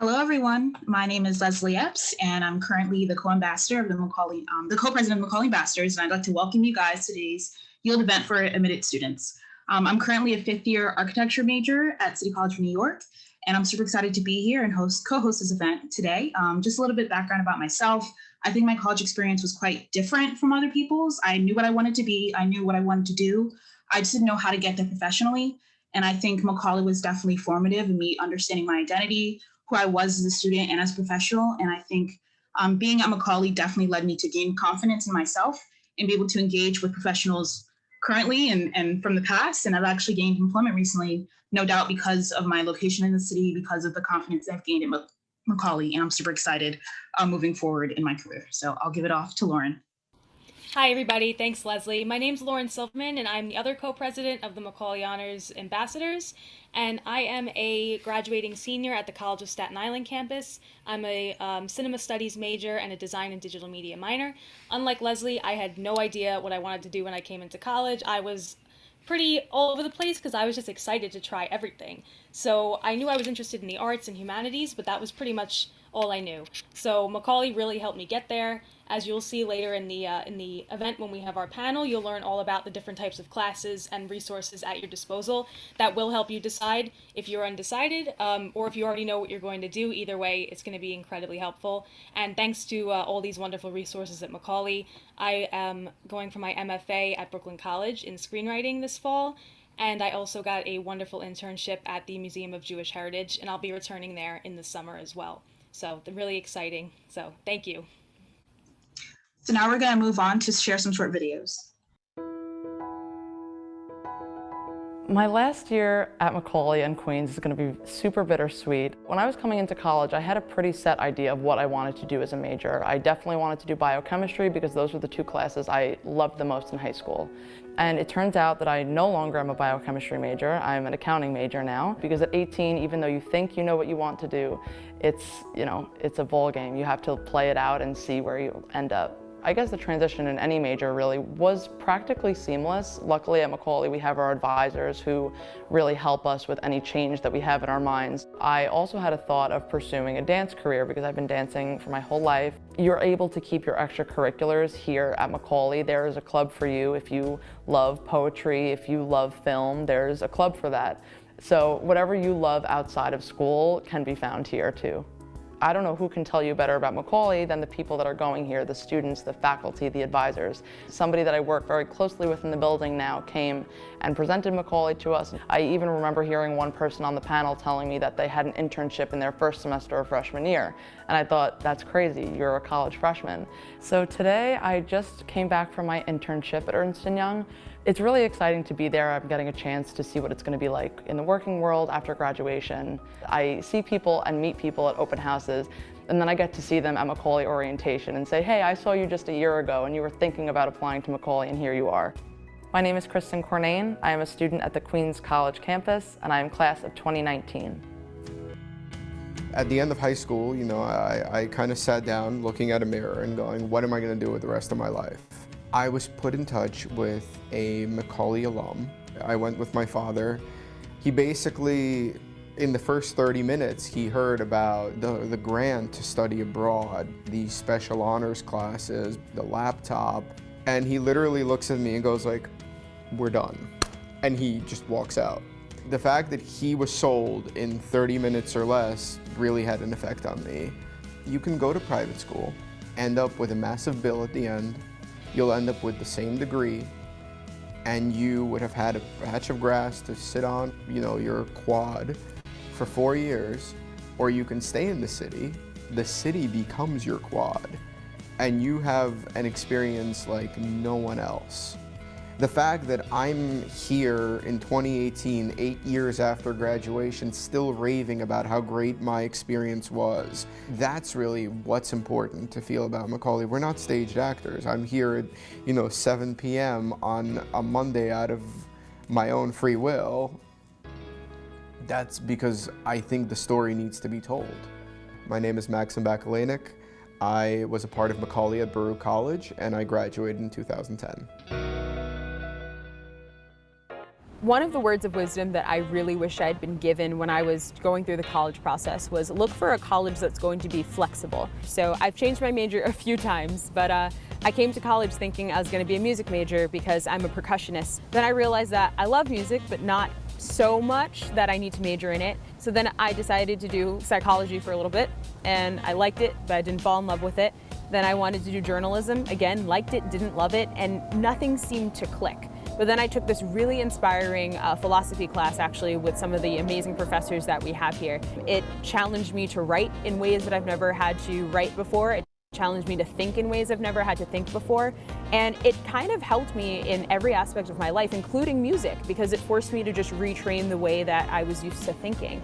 Hello, everyone. My name is Leslie Epps, and I'm currently the co-ambassador of the Macaulay, um, the co-president of Macaulay Ambassadors, and I'd like to welcome you guys to today's Yield event for admitted students. Um, I'm currently a fifth year architecture major at City College of New York, and I'm super excited to be here and host co-host this event today. Um, just a little bit background about myself. I think my college experience was quite different from other people's. I knew what I wanted to be. I knew what I wanted to do. I just didn't know how to get there professionally. And I think Macaulay was definitely formative in me understanding my identity, who I was as a student and as a professional. And I think um, being at Macaulay definitely led me to gain confidence in myself and be able to engage with professionals currently and, and from the past. And I've actually gained employment recently, no doubt because of my location in the city, because of the confidence I've gained in Macaulay. And I'm super excited uh, moving forward in my career. So I'll give it off to Lauren. Hi, everybody. Thanks, Leslie. My name is Lauren Silverman, and I'm the other co-president of the Macaulay Honors Ambassadors. And I am a graduating senior at the College of Staten Island campus. I'm a um, cinema studies major and a design and digital media minor. Unlike Leslie, I had no idea what I wanted to do when I came into college. I was pretty all over the place because I was just excited to try everything. So I knew I was interested in the arts and humanities, but that was pretty much all I knew. So Macaulay really helped me get there. As you'll see later in the uh, in the event when we have our panel, you'll learn all about the different types of classes and resources at your disposal that will help you decide if you're undecided um, or if you already know what you're going to do. Either way, it's going to be incredibly helpful. And thanks to uh, all these wonderful resources at Macaulay, I am going for my MFA at Brooklyn College in screenwriting this fall. And I also got a wonderful internship at the Museum of Jewish Heritage, and I'll be returning there in the summer as well. So really exciting. So thank you. So now we're going to move on to share some short videos. My last year at Macaulay and Queens is going to be super bittersweet. When I was coming into college, I had a pretty set idea of what I wanted to do as a major. I definitely wanted to do biochemistry because those were the two classes I loved the most in high school. And it turns out that I no longer am a biochemistry major, I'm an accounting major now. Because at 18, even though you think you know what you want to do, it's, you know, it's a ball game. You have to play it out and see where you end up. I guess the transition in any major really was practically seamless. Luckily at Macaulay we have our advisors who really help us with any change that we have in our minds. I also had a thought of pursuing a dance career because I've been dancing for my whole life. You're able to keep your extracurriculars here at Macaulay. There is a club for you if you love poetry, if you love film, there's a club for that. So whatever you love outside of school can be found here too. I don't know who can tell you better about Macaulay than the people that are going here, the students, the faculty, the advisors. Somebody that I work very closely with in the building now came and presented Macaulay to us. I even remember hearing one person on the panel telling me that they had an internship in their first semester of freshman year. And I thought, that's crazy, you're a college freshman. So today I just came back from my internship at Ernst & Young. It's really exciting to be there. I'm getting a chance to see what it's going to be like in the working world after graduation. I see people and meet people at open houses and then I get to see them at Macaulay orientation and say, hey, I saw you just a year ago and you were thinking about applying to Macaulay and here you are. My name is Kristen Cornane. I am a student at the Queens College campus and I am class of 2019. At the end of high school, you know, I, I kind of sat down looking at a mirror and going, what am I going to do with the rest of my life? I was put in touch with a Macaulay alum. I went with my father. He basically, in the first 30 minutes, he heard about the, the grant to study abroad, the special honors classes, the laptop, and he literally looks at me and goes like, we're done. And he just walks out. The fact that he was sold in 30 minutes or less really had an effect on me. You can go to private school, end up with a massive bill at the end, you'll end up with the same degree and you would have had a patch of grass to sit on, you know, your quad for four years, or you can stay in the city. The city becomes your quad, and you have an experience like no one else. The fact that I'm here in 2018, eight years after graduation, still raving about how great my experience was, that's really what's important to feel about Macaulay. We're not staged actors. I'm here at, you know, 7 p.m. on a Monday out of my own free will. That's because I think the story needs to be told. My name is Maxim Bakalenik. I was a part of Macaulay at Baruch College, and I graduated in 2010. One of the words of wisdom that I really wish I'd been given when I was going through the college process was look for a college that's going to be flexible. So I've changed my major a few times, but uh, I came to college thinking I was going to be a music major because I'm a percussionist. Then I realized that I love music, but not so much that I need to major in it. So then I decided to do psychology for a little bit, and I liked it, but I didn't fall in love with it. Then I wanted to do journalism, again, liked it, didn't love it, and nothing seemed to click. But then I took this really inspiring uh, philosophy class actually with some of the amazing professors that we have here. It challenged me to write in ways that I've never had to write before. It challenged me to think in ways I've never had to think before. And it kind of helped me in every aspect of my life, including music, because it forced me to just retrain the way that I was used to thinking.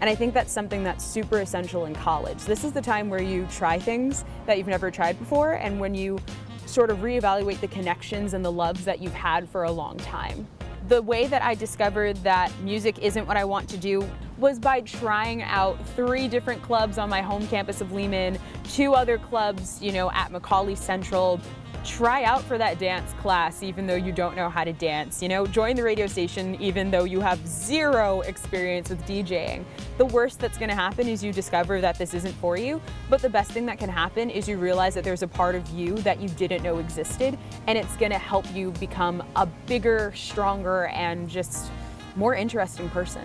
And I think that's something that's super essential in college. This is the time where you try things that you've never tried before and when you sort of reevaluate the connections and the loves that you've had for a long time. The way that I discovered that music isn't what I want to do was by trying out three different clubs on my home campus of Lehman, two other clubs, you know, at Macaulay Central, try out for that dance class even though you don't know how to dance. You know, join the radio station even though you have zero experience with DJing. The worst that's gonna happen is you discover that this isn't for you, but the best thing that can happen is you realize that there's a part of you that you didn't know existed and it's gonna help you become a bigger, stronger, and just more interesting person.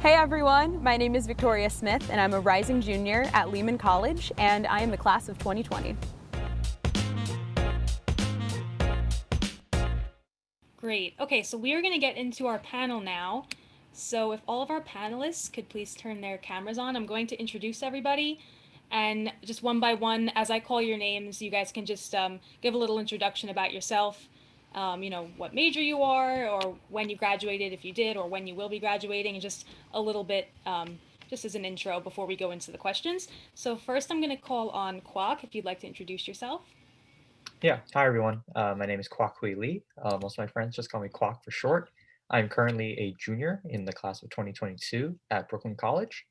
Hey everyone, my name is Victoria Smith and I'm a rising junior at Lehman College and I am the class of 2020. Great. Okay, so we are going to get into our panel now. So if all of our panelists could please turn their cameras on, I'm going to introduce everybody. And just one by one, as I call your names, you guys can just um, give a little introduction about yourself. Um, you know, what major you are, or when you graduated, if you did, or when you will be graduating, and just a little bit, um, just as an intro before we go into the questions. So first I'm going to call on Kwok, if you'd like to introduce yourself. Yeah, hi everyone. Uh, my name is Kwok Hui Lee. Uh, most of my friends just call me Kwok for short. I'm currently a junior in the class of 2022 at Brooklyn College.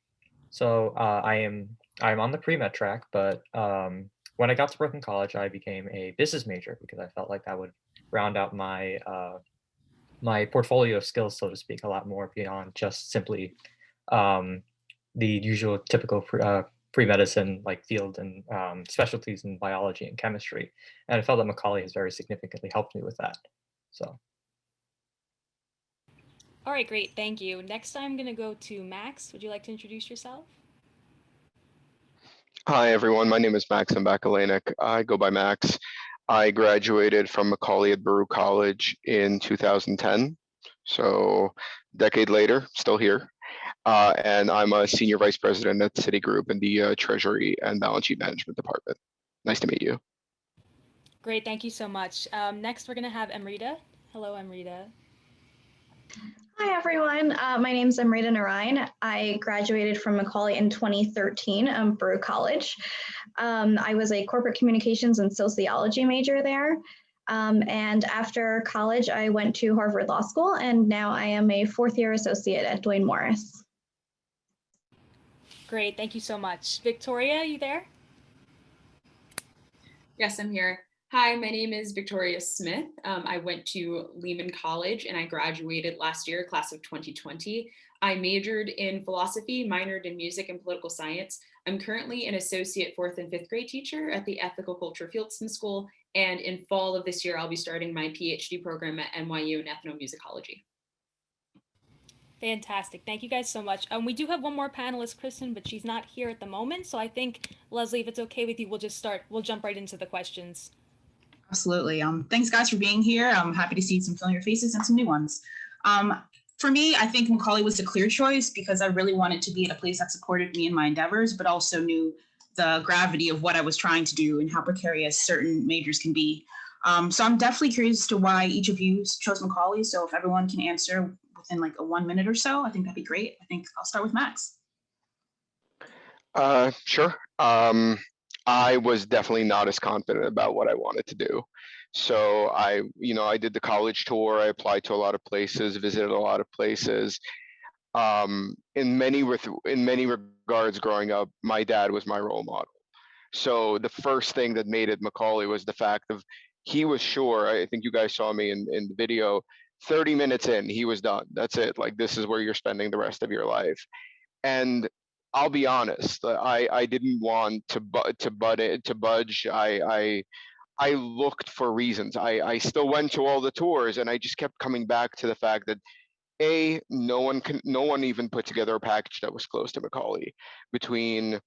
So uh, I am I'm on the pre-med track, but um, when I got to Brooklyn College, I became a business major because I felt like that would round out my uh, my portfolio of skills, so to speak, a lot more beyond just simply um, the usual typical uh, pre-medicine like field and um, specialties in biology and chemistry. And I felt that Macaulay has very significantly helped me with that. So. All right, great. Thank you. Next, I'm going to go to Max. Would you like to introduce yourself? Hi, everyone. My name is Max Bakalenik. I go by Max. I graduated from Macaulay at Baruch College in 2010. So decade later, still here. Uh, and I'm a senior vice president at Citigroup in the uh, Treasury and Balance Sheet Management Department. Nice to meet you. Great, thank you so much. Um, next, we're going to have Amrita. Hello, Amrita. Hi, everyone. Uh, my name is Amrita Narayan. I graduated from Macaulay in 2013 um, Baruch College. Um, I was a corporate communications and sociology major there. Um, and after college, I went to Harvard Law School, and now I am a fourth year associate at Duane Morris. Great, thank you so much. Victoria, are you there? Yes, I'm here. Hi, my name is Victoria Smith. Um, I went to Lehman College and I graduated last year, class of 2020. I majored in philosophy, minored in music and political science. I'm currently an associate fourth and fifth grade teacher at the Ethical Culture Fieldston School. And in fall of this year, I'll be starting my PhD program at NYU in ethnomusicology. Fantastic. Thank you guys so much. Um, we do have one more panelist, Kristen, but she's not here at the moment. So I think, Leslie, if it's okay with you, we'll just start. We'll jump right into the questions. Absolutely. Um, thanks, guys, for being here. I'm happy to see some familiar faces and some new ones. Um, for me, I think Macaulay was a clear choice because I really wanted to be at a place that supported me in my endeavors, but also knew the gravity of what I was trying to do and how precarious certain majors can be. Um, so I'm definitely curious as to why each of you chose Macaulay. So if everyone can answer within like a one minute or so, I think that'd be great. I think I'll start with Max. Uh, sure. Um, I was definitely not as confident about what I wanted to do. So I, you know, I did the college tour. I applied to a lot of places, visited a lot of places. Um, in many with in many regards, growing up, my dad was my role model. So the first thing that made it Macaulay was the fact of he was sure. I think you guys saw me in in the video 30 minutes in, he was done. That's it. Like this is where you're spending the rest of your life. And I'll be honest, uh, I I didn't want to bu- to bud to budge. I I I looked for reasons. I I still went to all the tours, and I just kept coming back to the fact that a no one can no one even put together a package that was close to Macaulay between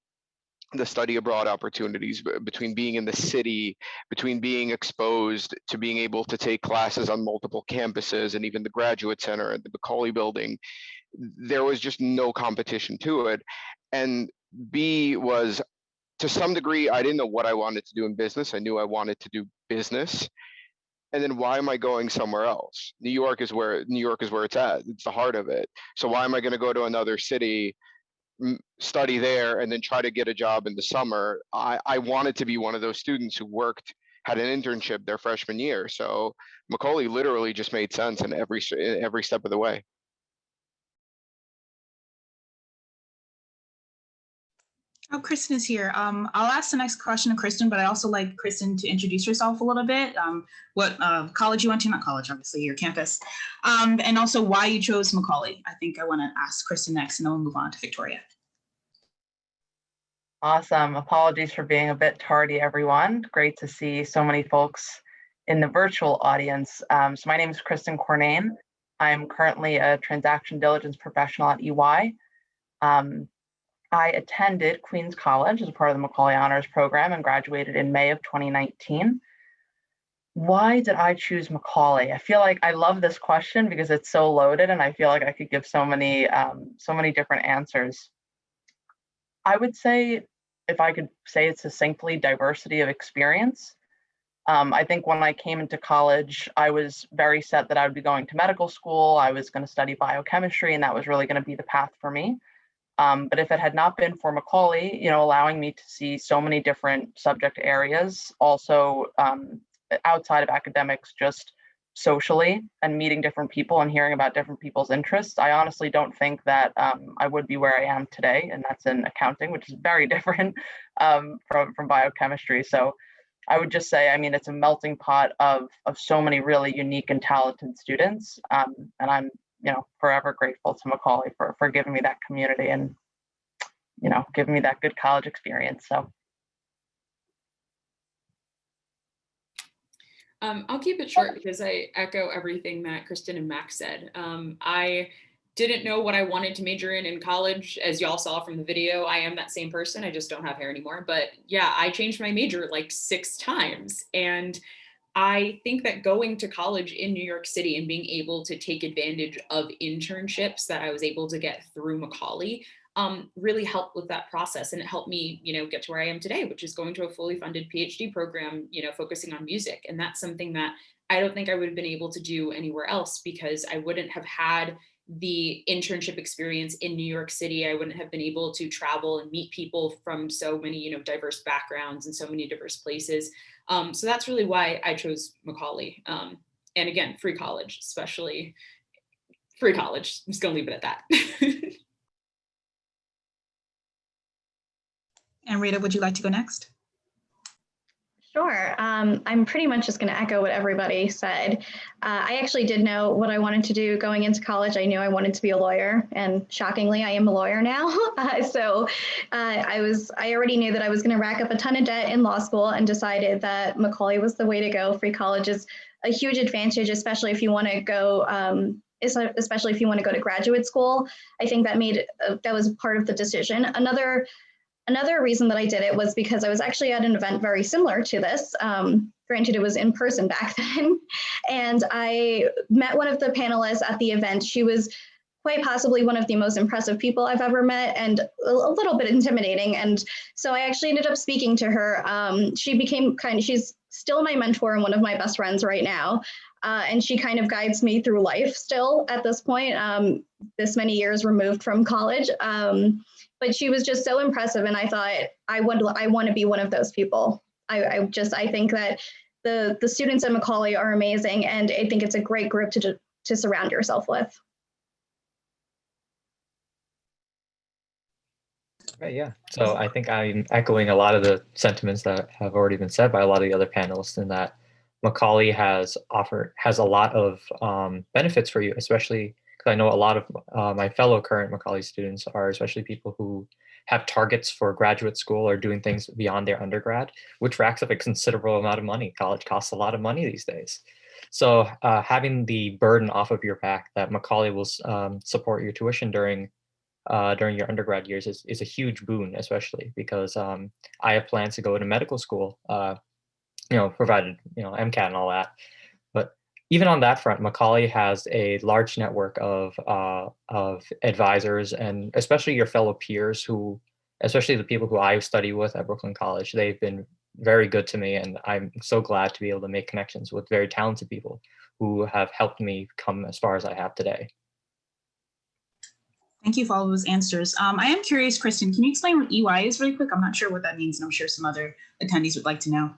the study abroad opportunities between being in the city between being exposed to being able to take classes on multiple campuses and even the graduate center at the macaulay building there was just no competition to it. And b was to some degree i didn't know what i wanted to do in business. I knew i wanted to do business. And then why am i going somewhere else? New york is where new york is where it's at. It's the heart of it. So why am i going to go to another city study there and then try to get a job in the summer i i wanted to be one of those students who worked had an internship their freshman year so macaulay literally just made sense in every in every step of the way Oh, Kristen is here. Um, I'll ask the next question to Kristen, but I also like Kristen to introduce herself a little bit. Um, what uh, college you went to, not college, obviously, your campus, um, and also why you chose Macaulay. I think I want to ask Kristen next, and then we'll move on to Victoria. Awesome. Apologies for being a bit tardy, everyone. Great to see so many folks in the virtual audience. Um, so my name is Kristen Cornane. I'm currently a transaction diligence professional at EY. Um, I attended Queens College as a part of the Macaulay Honors Program and graduated in May of 2019. Why did I choose Macaulay? I feel like I love this question because it's so loaded and I feel like I could give so many, um, so many different answers. I would say, if I could say it succinctly, diversity of experience. Um, I think when I came into college, I was very set that I would be going to medical school. I was going to study biochemistry, and that was really going to be the path for me. Um, but if it had not been for Macaulay, you know, allowing me to see so many different subject areas, also um, outside of academics, just socially and meeting different people and hearing about different people's interests, I honestly don't think that um, I would be where I am today, and that's in accounting, which is very different um, from from biochemistry. So. I would just say, I mean, it's a melting pot of of so many really unique and talented students, um, and I'm you know forever grateful to Macaulay for for giving me that community and you know giving me that good college experience. So Um, I'll keep it short because I echo everything that Kristen and Max said. Um, I didn't know what I wanted to major in in college. As y'all saw from the video, I am that same person. I just don't have hair anymore. But yeah, I changed my major like six times. And I think that going to college in New York City and being able to take advantage of internships that I was able to get through Macaulay um, really helped with that process. And it helped me, you know, get to where I am today, which is going to a fully funded PhD program, you know, focusing on music. And that's something that I don't think I would have been able to do anywhere else because I wouldn't have had the internship experience in New York City. I wouldn't have been able to travel and meet people from so many, you know, diverse backgrounds and so many diverse places. Um, so that's really why I chose Macaulay. Um, and again, free college, especially free college. I'm just gonna leave it at that. Amrita, would you like to go next? Sure. Um, I'm pretty much just going to echo what everybody said. Uh, I actually did know what I wanted to do going into college. I knew I wanted to be a lawyer, and shockingly, I am a lawyer now. Uh, so uh, I was I already knew that I was going to rack up a ton of debt in law school, and decided that Macaulay was the way to go. Free college is a huge advantage, especially if you want to go. Um, especially if you want to go to graduate school, I think that made uh, that was part of the decision. Another Another reason that I did it was because I was actually at an event very similar to this. Um, granted, it was in person back then. And I met one of the panelists at the event. She was quite possibly one of the most impressive people I've ever met and a little bit intimidating. And so I actually ended up speaking to her. Um, she became kind of, she's still my mentor and one of my best friends right now. Uh, and she kind of guides me through life still at this point, um, this many years removed from college. Um, but she was just so impressive and i thought i would i want to be one of those people I, I just i think that the the students at macaulay are amazing and i think it's a great group to to surround yourself with Right, yeah. So I think I'm echoing a lot of the sentiments that have already been said by a lot of the other panelists in that Macaulay has offered has a lot of um, benefits for you, especially because I know a lot of uh, my fellow current Macaulay students are especially people who have targets for graduate school or doing things beyond their undergrad, which racks up a considerable amount of money. College costs a lot of money these days. So uh, having the burden off of your back that Macaulay will um, support your tuition during uh, during your undergrad years is, is a huge boon, especially because um, I have plans to go to medical school, uh, you know, provided, you know, MCAT and all that. Even on that front, Macaulay has a large network of, uh, of advisors and especially your fellow peers who, especially the people who I study with at Brooklyn College, they've been very good to me. And I'm so glad to be able to make connections with very talented people who have helped me come as far as I have today. Thank you for all those answers. Um, I am curious, Kristen, can you explain what EY is really quick? I'm not sure what that means, and I'm sure some other attendees would like to know.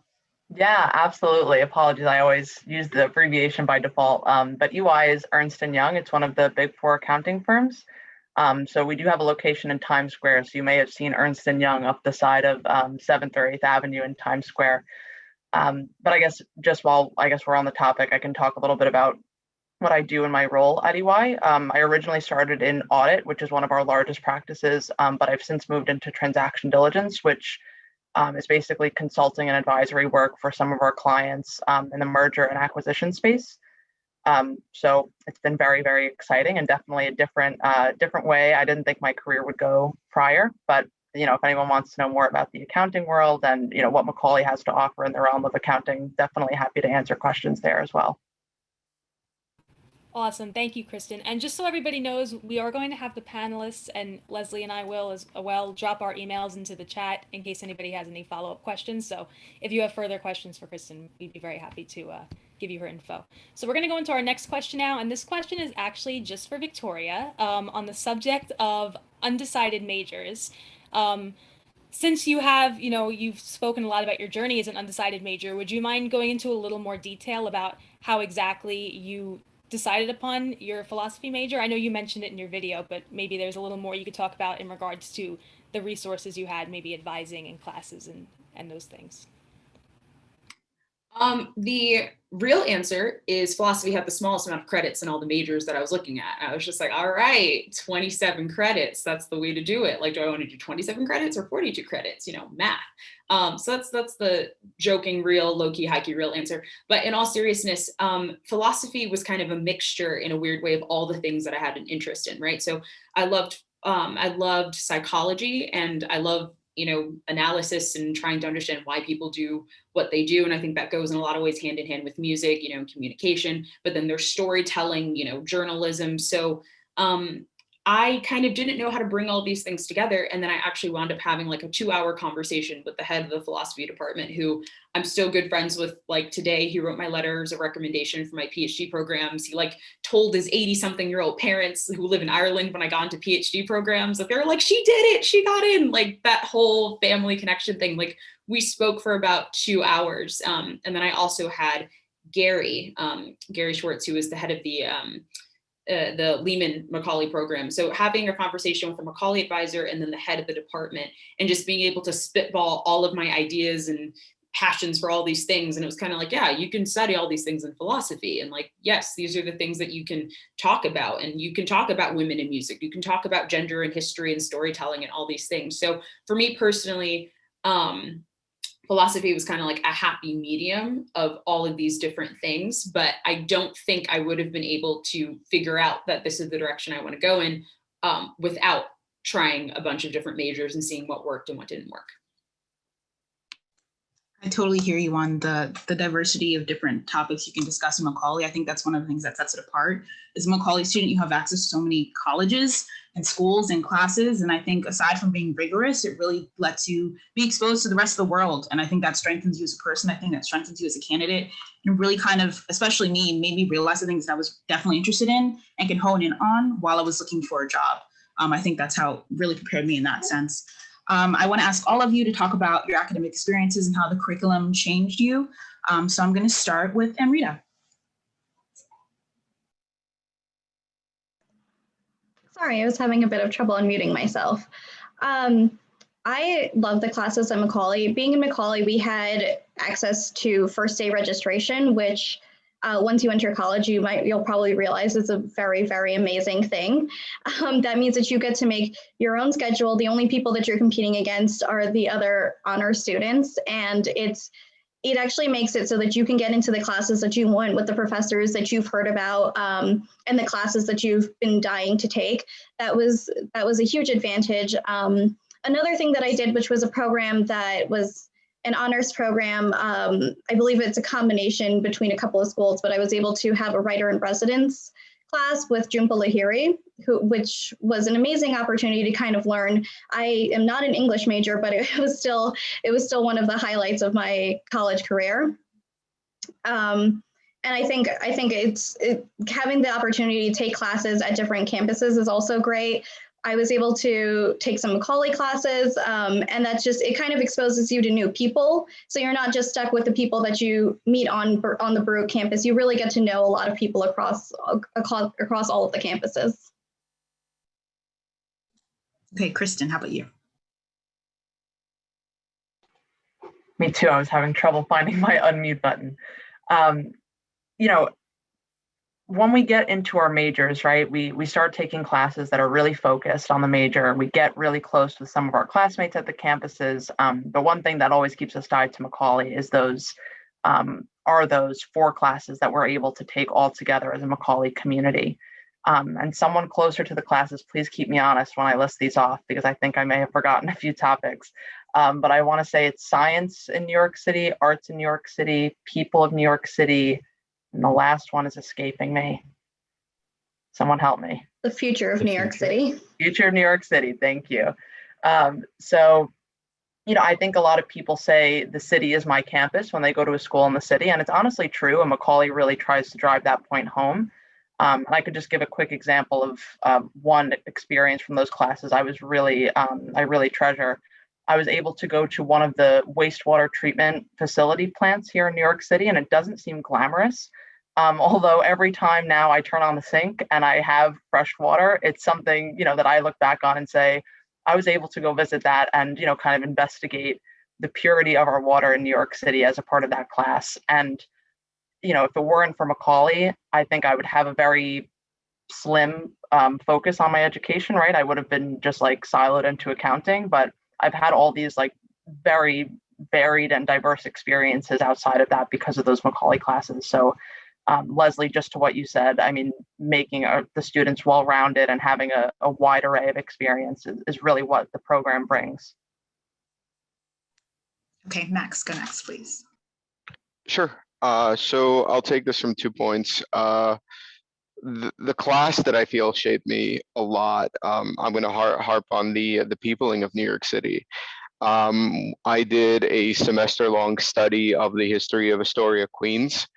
Yeah, absolutely. Apologies. I always use the abbreviation by default. Um, but EY is Ernst & Young. It's one of the big four accounting firms. Um, so we do have a location in Times Square. So you may have seen Ernst & Young up the side of um, 7th or 8th Avenue in Times Square. Um, but I guess just while I guess we're on the topic, I can talk a little bit about what I do in my role at EY. Um, I originally started in audit, which is one of our largest practices, um, but I've since moved into transaction diligence, which um, is basically consulting and advisory work for some of our clients um, in the merger and acquisition space. Um, so it's been very, very exciting and definitely a different, uh, different way. I didn't think my career would go prior, but you know, if anyone wants to know more about the accounting world and you know what Macaulay has to offer in the realm of accounting, definitely happy to answer questions there as well. Awesome. Thank you, Kristen. And just so everybody knows, we are going to have the panelists and Leslie and I will as well drop our emails into the chat in case anybody has any follow-up questions. So if you have further questions for Kristen, we'd be very happy to uh, give you her info. So we're going to go into our next question now. And this question is actually just for Victoria um, on the subject of undecided majors. Um, since you have, you know, you've spoken a lot about your journey as an undecided major, would you mind going into a little more detail about how exactly you decided upon your philosophy major? I know you mentioned it in your video, but maybe there's a little more you could talk about in regards to the resources you had, maybe advising and classes and, and those things. Um, the real answer is philosophy had the smallest amount of credits in all the majors that I was looking at. I was just like, all right, 27 credits. That's the way to do it. Like, do I want to do 27 credits or 42 credits? You know, math. Um, so that's that's the joking, real, low-key, high-key, real answer. But in all seriousness, um, philosophy was kind of a mixture in a weird way of all the things that I had an interest in, right? So I loved um, I loved psychology and I love you know, analysis and trying to understand why people do what they do. And I think that goes in a lot of ways hand in hand with music, you know, communication, but then there's storytelling, you know, journalism. So um, I kind of didn't know how to bring all these things together. And then I actually wound up having like a two hour conversation with the head of the philosophy department, who I'm still good friends with like today. He wrote my letters of recommendation for my PhD programs. He like told his 80 something year old parents who live in Ireland when I got into PhD programs that they're like, she did it, she got in like that whole family connection thing. Like we spoke for about two hours. Um, and then I also had Gary, um, Gary Schwartz, who was the head of the um, uh, the Lehman Macaulay program. So having a conversation with a Macaulay advisor and then the head of the department and just being able to spitball all of my ideas and passions for all these things. And it was kind of like, yeah, you can study all these things in philosophy. And like, yes, these are the things that you can talk about. And you can talk about women in music. You can talk about gender and history and storytelling and all these things. So for me personally, um, philosophy was kind of like a happy medium of all of these different things, but I don't think I would have been able to figure out that this is the direction I want to go in um, without trying a bunch of different majors and seeing what worked and what didn't work. I totally hear you on the the diversity of different topics you can discuss in Macaulay. I think that's one of the things that sets it apart. As a Macaulay student, you have access to so many colleges and schools and classes. And I think aside from being rigorous, it really lets you be exposed to the rest of the world. And I think that strengthens you as a person. I think that strengthens you as a candidate and really kind of, especially me, made me realize the things that I was definitely interested in and can hone in on while I was looking for a job. Um, I think that's how really prepared me in that sense. Um, I want to ask all of you to talk about your academic experiences and how the curriculum changed you. Um, so I'm going to start with Amrita. Sorry, I was having a bit of trouble unmuting myself. Um, I love the classes at Macaulay. Being in Macaulay, we had access to first day registration, which uh, once you enter college, you might you'll probably realize it's a very very amazing thing. Um, that means that you get to make your own schedule. The only people that you're competing against are the other honor students, and it's it actually makes it so that you can get into the classes that you want with the professors that you've heard about um, and the classes that you've been dying to take. That was that was a huge advantage. Um, another thing that I did, which was a program that was an honors program. Um, I believe it's a combination between a couple of schools, but I was able to have a writer in residence class with Jhumpa Lahiri, who, which was an amazing opportunity to kind of learn. I am not an English major, but it was still it was still one of the highlights of my college career. Um, and I think I think it's it, having the opportunity to take classes at different campuses is also great. I was able to take some Macaulay classes, um, and that's just it. Kind of exposes you to new people, so you're not just stuck with the people that you meet on on the Baruch campus. You really get to know a lot of people across across, across all of the campuses. Okay, Kristen, how about you? Me too. I was having trouble finding my unmute button. Um, you know, when we get into our majors, right, we we start taking classes that are really focused on the major. We get really close with some of our classmates at the campuses. Um, the one thing that always keeps us tied to Macaulay is those um, are those four classes that we're able to take all together as a Macaulay community. Um, and someone closer to the classes, please keep me honest when I list these off because I think I may have forgotten a few topics. Um, but I want to say it's science in New York City, arts in New York City, people of New York City, and the last one is escaping me. Someone help me. The future of The New York. City. Future of New York City. Thank you. Um, so, you know, I think a lot of people say the city is my campus when they go to a school in the city, and it's honestly true. And Macaulay really tries to drive that point home. Um, and I could just give a quick example of um, one experience from those classes I was really, um, I really treasure. I was able to go to one of the wastewater treatment facility plants here in New York City, and it doesn't seem glamorous. Um, although every time now I turn on the sink and I have fresh water, it's something you know that I look back on and say, I was able to go visit that and you know kind of investigate the purity of our water in New York City as a part of that class. And you know, if it weren't for Macaulay, I think I would have a very slim um, focus on my education. Right, I would have been just like siloed into accounting, but I've had all these like very varied and diverse experiences outside of that because of those Macaulay classes. So, um, Leslie, just to what you said, I mean, making uh, the students well-rounded and having a, a wide array of experiences is, is really what the program brings. Okay, Max, go next, please. Sure. Uh, so I'll take this from two points. Uh, the, the class that I feel shaped me a lot. Um, I'm going to har harp on the the peopling of New York City. Um, I did a semester-long study of the history of Astoria, Queens,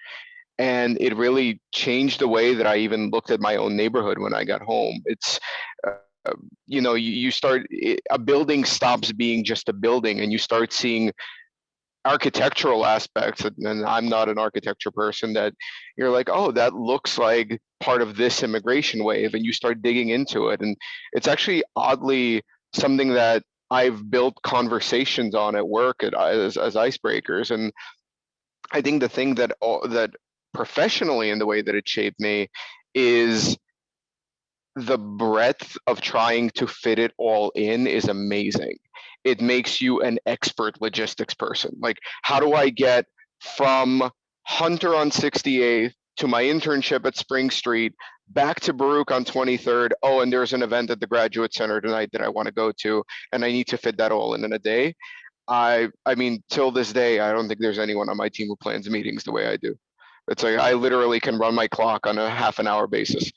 and it really changed the way that I even looked at my own neighborhood when I got home. It's uh, you know, you, you start a building stops being just a building, and you start seeing architectural aspects and i'm not an architecture person that you're like oh that looks like part of this immigration wave and you start digging into it and it's actually oddly something that i've built conversations on at work at, as, as icebreakers and i think the thing that that professionally in the way that it shaped me is the breadth of trying to fit it all in is amazing it makes you an expert logistics person. Like, how do I get from Hunter on 68th to my internship at Spring Street, back to Baruch on 23rd. Oh, and there's an event at the Graduate Center tonight that I want to go to, and I need to fit that all in in a day. I, I mean, till this day, I don't think there's anyone on my team who plans meetings the way I do. It's like I literally can run my clock on a half an hour basis.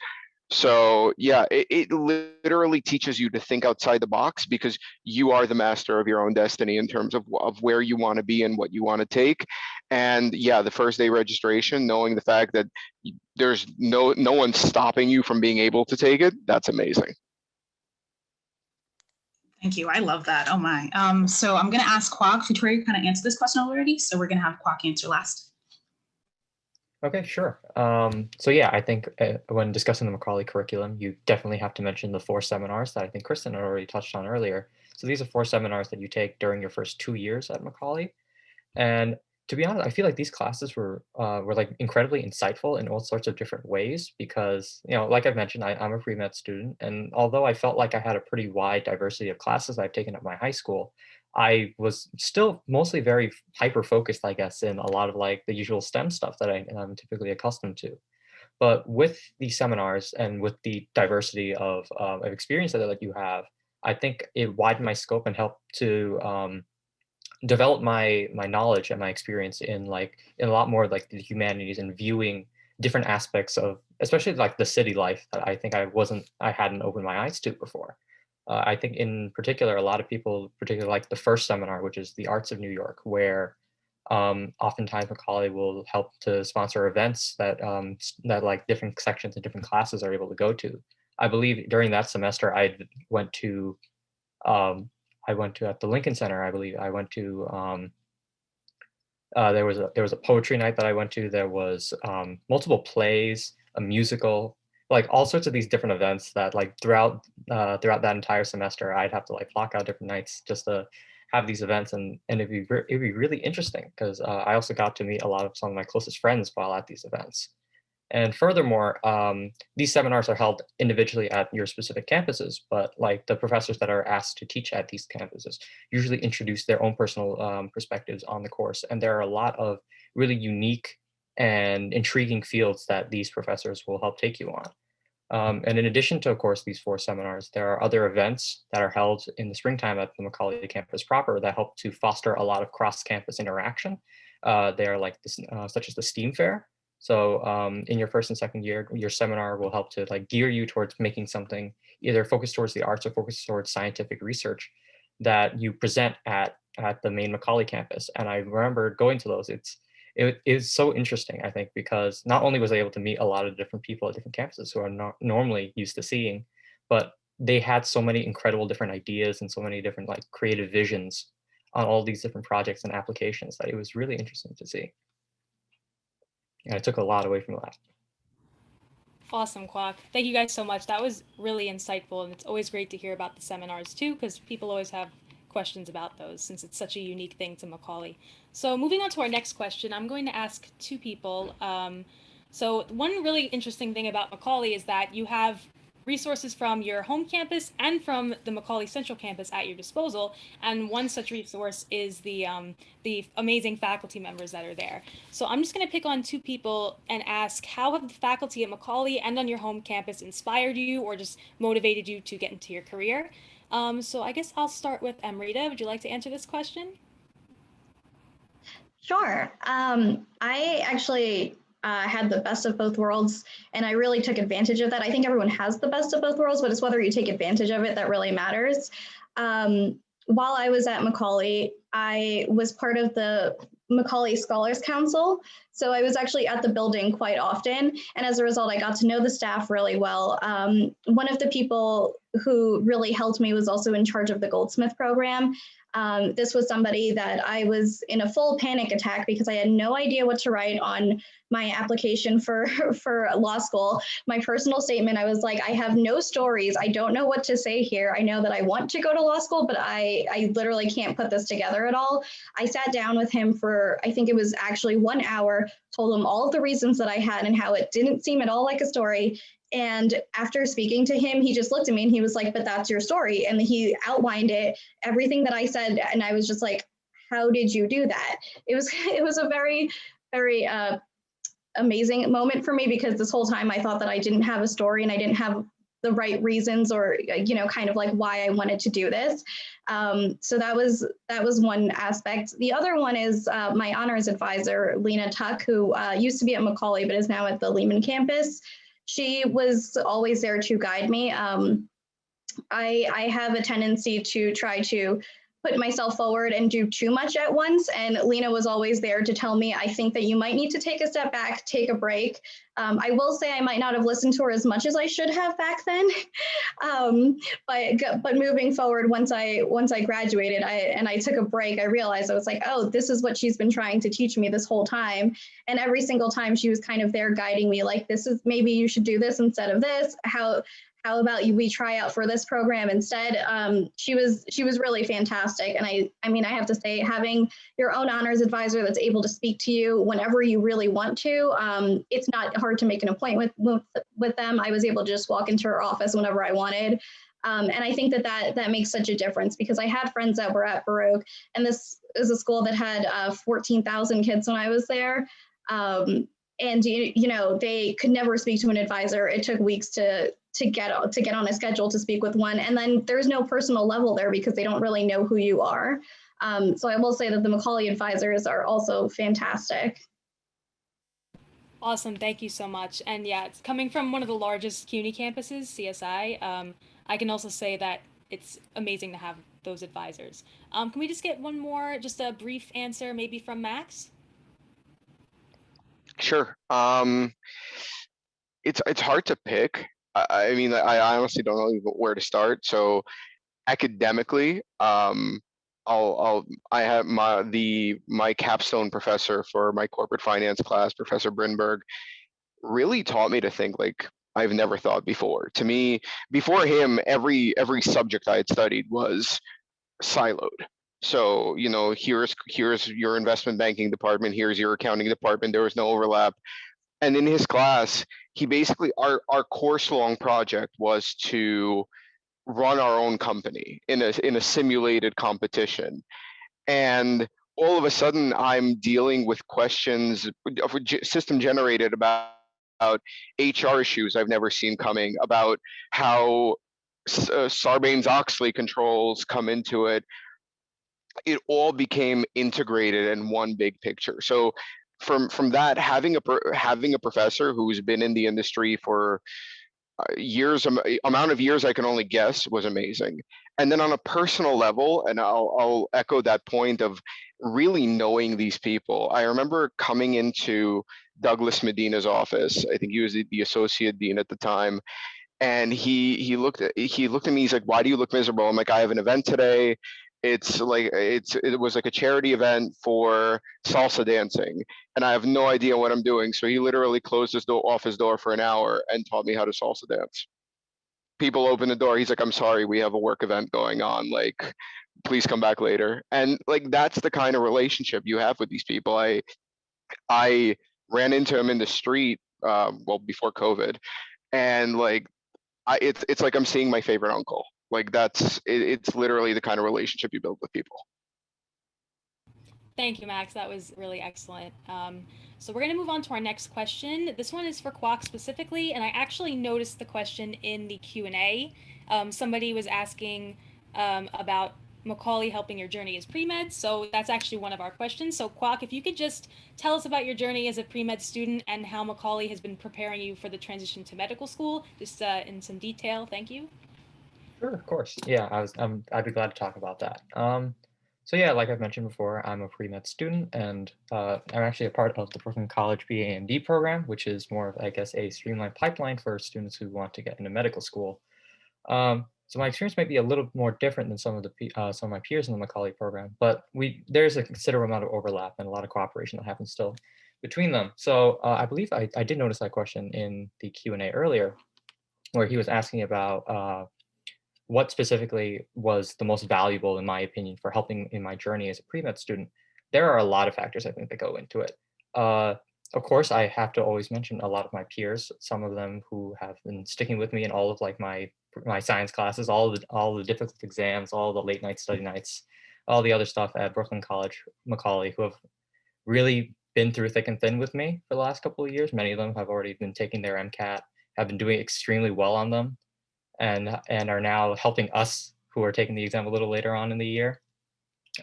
So yeah, it, it literally teaches you to think outside the box because you are the master of your own destiny in terms of, of where you want to be and what you want to take. And yeah, the first day registration, knowing the fact that there's no no one stopping you from being able to take it, that's amazing. Thank you. I love that. Oh my. Um, so I'm going to ask Kwok. Victoria kind of answered this question already, so we're going to have Kwok answer last. Okay, sure. Um, so yeah, I think uh, when discussing the Macaulay curriculum, you definitely have to mention the four seminars that I think Kristen had already touched on earlier. So these are four seminars that you take during your first two years at Macaulay. And to be honest, I feel like these classes were uh, were like incredibly insightful in all sorts of different ways because, you know, like I've mentioned, I, I'm a pre-med student. And although I felt like I had a pretty wide diversity of classes I've taken at my high school, I was still mostly very hyper focused, I guess, in a lot of like the usual STEM stuff that I, am typically accustomed to. But with these seminars and with the diversity of, uh, of experience that like you have, I think it widened my scope and helped to um, develop my my knowledge and my experience in like in a lot more like the humanities and viewing different aspects of especially like the city life that I think I wasn't I hadn't opened my eyes to before. Uh, I think in particular, a lot of people particularly like the first seminar, which is the Arts of New York, where um, oftentimes Macaulay will help to sponsor events that um, that like different sections and different classes are able to go to. I believe during that semester, I went to um, I went to at the Lincoln Center. I believe I went to um, uh, there was a there was a poetry night that I went to. There was um, multiple plays, a musical, like all sorts of these different events that like throughout uh, throughout that entire semester, I'd have to like block out different nights just to have these events and and it'd be it'd be really interesting because uh, I also got to meet a lot of some of my closest friends while at these events. And furthermore, um, these seminars are held individually at your specific campuses, but like the professors that are asked to teach at these campuses usually introduce their own personal um, perspectives on the course. And there are a lot of really unique and intriguing fields that these professors will help take you on. Um, and in addition to, of course, these four seminars, there are other events that are held in the springtime at the Macaulay campus proper that help to foster a lot of cross-campus interaction. Uh, they are like this, uh, such as the STEAM Fair. So um, in your first and second year, your seminar will help to like gear you towards making something either focused towards the arts or focused towards scientific research that you present at at the main Macaulay campus. And I remember going to those. It's it is so interesting, I think, because not only was I able to meet a lot of different people at different campuses who are not normally used to seeing, but they had so many incredible different ideas and so many different like creative visions on all these different projects and applications that it was really interesting to see. And I took a lot away from that. Awesome, Kwok. Thank you guys so much. That was really insightful, and it's always great to hear about the seminars too, because people always have questions about those since it's such a unique thing to Macaulay. So moving on to our next question, I'm going to ask two people. Um, so one really interesting thing about Macaulay is that you have resources from your home campus and from the Macaulay Central campus at your disposal. And one such resource is the um, the amazing faculty members that are there. So I'm just going to pick on two people and ask how have the faculty at Macaulay and on your home campus inspired you or just motivated you to get into your career? Um, so I guess I'll start with Amrita. Would you like to answer this question? Sure. Um, I actually uh, had the best of both worlds, and I really took advantage of that. I think everyone has the best of both worlds, but it's whether you take advantage of it that really matters. Um, while I was at Macaulay, I was part of the Macaulay Scholars Council. So I was actually at the building quite often. And as a result, I got to know the staff really well. Um, one of the people who really helped me was also in charge of the Goldsmith program. Um, this was somebody that I was in a full panic attack because I had no idea what to write on my application for, for law school. My personal statement, I was like, I have no stories. I don't know what to say here. I know that I want to go to law school, but I, I literally can't put this together at all. I sat down with him for, I think it was actually one hour, told him all of the reasons that I had and how it didn't seem at all like a story. And after speaking to him, he just looked at me and he was like, But that's your story. And he outlined it, everything that I said. And I was just like, How did you do that? It was, it was a very, very uh, amazing moment for me because this whole time I thought that I didn't have a story and I didn't have the right reasons or you know kind of like why I wanted to do this. Um, so that was that was one aspect. The other one is uh, my honors advisor Lena Tuck, who uh, used to be at Macaulay but is now at the Lehman campus she was always there to guide me. Um, I, I have a tendency to try to put myself forward and do too much at once. And Lena was always there to tell me, I think that you might need to take a step back, take a break. Um, I will say I might not have listened to her as much as I should have back then. um, but but moving forward, once I once I graduated, I and I took a break, I realized I was like, oh, this is what she's been trying to teach me this whole time. And every single time she was kind of there guiding me, like, this is maybe you should do this instead of this. How how about you we try out for this program instead um, she was she was really fantastic and i i mean i have to say having your own honors advisor that's able to speak to you whenever you really want to um, it's not hard to make an appointment with, with them i was able to just walk into her office whenever i wanted um, and I think that, that that makes such a difference because I had friends that were at Baruch, and this is a school that had uh, 14,000 kids when I was there. Um, and you, you know they could never speak to an advisor. It took weeks to to get to get on a schedule to speak with one. And then there's no personal level there because they don't really know who you are. Um, so i will say that the macaulay advisors are also fantastic. Awesome. Thank you so much. And yeah it's coming from one of the largest cuny campuses csi um, i can also say that it's amazing to have those advisors. Um, can we just get one more just a brief answer maybe from max? Sure. Um, it's it's hard to pick I, mean, I honestly don't know where to start. So academically, um, I'll, I'll, I have my, the, my capstone professor for my corporate finance class, Professor Brinberg, really taught me to think like I've never thought before. To me, before him, every, every subject I had studied was siloed. So, you know, here's, here's your investment banking department, here's your accounting department, there was no overlap. And in his class, he basically our our course long project was to run our own company in a in a simulated competition. And all of a sudden i'm dealing with questions of system generated about, about hr issues i've never seen coming about how uh, sarbanes-oxley controls come into it. It all became integrated in one big picture. So from from that having a having a professor who's been in the industry for uh, years amount of years I can only guess was amazing. And then on a personal level, and I'll I'll echo that point of really knowing these people. I remember coming into Douglas Medina's office. I think he was the, the associate dean at the time. And he he looked at he looked at me. He's like, "Why do you look miserable?" I'm like, "I have an event today it's like it's it was like a charity event for salsa dancing and i have no idea what i'm doing so he literally closed his door off his door for an hour and taught me how to salsa dance. People open the door he's like i'm sorry we have a work event going on like please come back later. And like that's the kind of relationship you have with these people. I i ran into him in the street um, well before covid and like I, it's it's like i'm seeing my favorite uncle like that's it, it's literally the kind of relationship you build with people. Thank you, Max. That was really excellent. Um, so we're going to move on to our next question. This one is for Kwok specifically, and I actually noticed the question in the Q&A. Um, somebody was asking um, about Macaulay helping your journey as pre-med. So that's actually one of our questions. So Kwok, if you could just tell us about your journey as a pre-med student and how Macaulay has been preparing you for the transition to medical school, just uh, in some detail. Thank you. Sure, of course. Yeah, I was. Um, I'd be glad to talk about that. Um, so yeah, like I've mentioned before, I'm a pre-med student, and uh, I'm actually a part of the Brooklyn College BA-MD program, which is more of, I guess, a streamlined pipeline for students who want to get into medical school. Um, so my experience might be a little more different than some of the uh, some of my peers in the Macaulay program, but we there's a considerable amount of overlap and a lot of cooperation that happens still between them. So uh, I believe I, I did notice that question in the Q&A earlier, where he was asking about uh, what specifically was the most valuable, in my opinion, for helping in my journey as a pre-med student, there are a lot of factors I think that go into it. Uh, of course, I have to always mention a lot of my peers, some of them who have been sticking with me in all of like my my science classes, all the all the difficult exams, all the late night study nights, all the other stuff at Brooklyn College, Macaulay, who have really been through thick and thin with me for the last couple of years. Many of them have already been taking their MCAT, have been doing extremely well on them and and are now helping us who are taking the exam a little later on in the year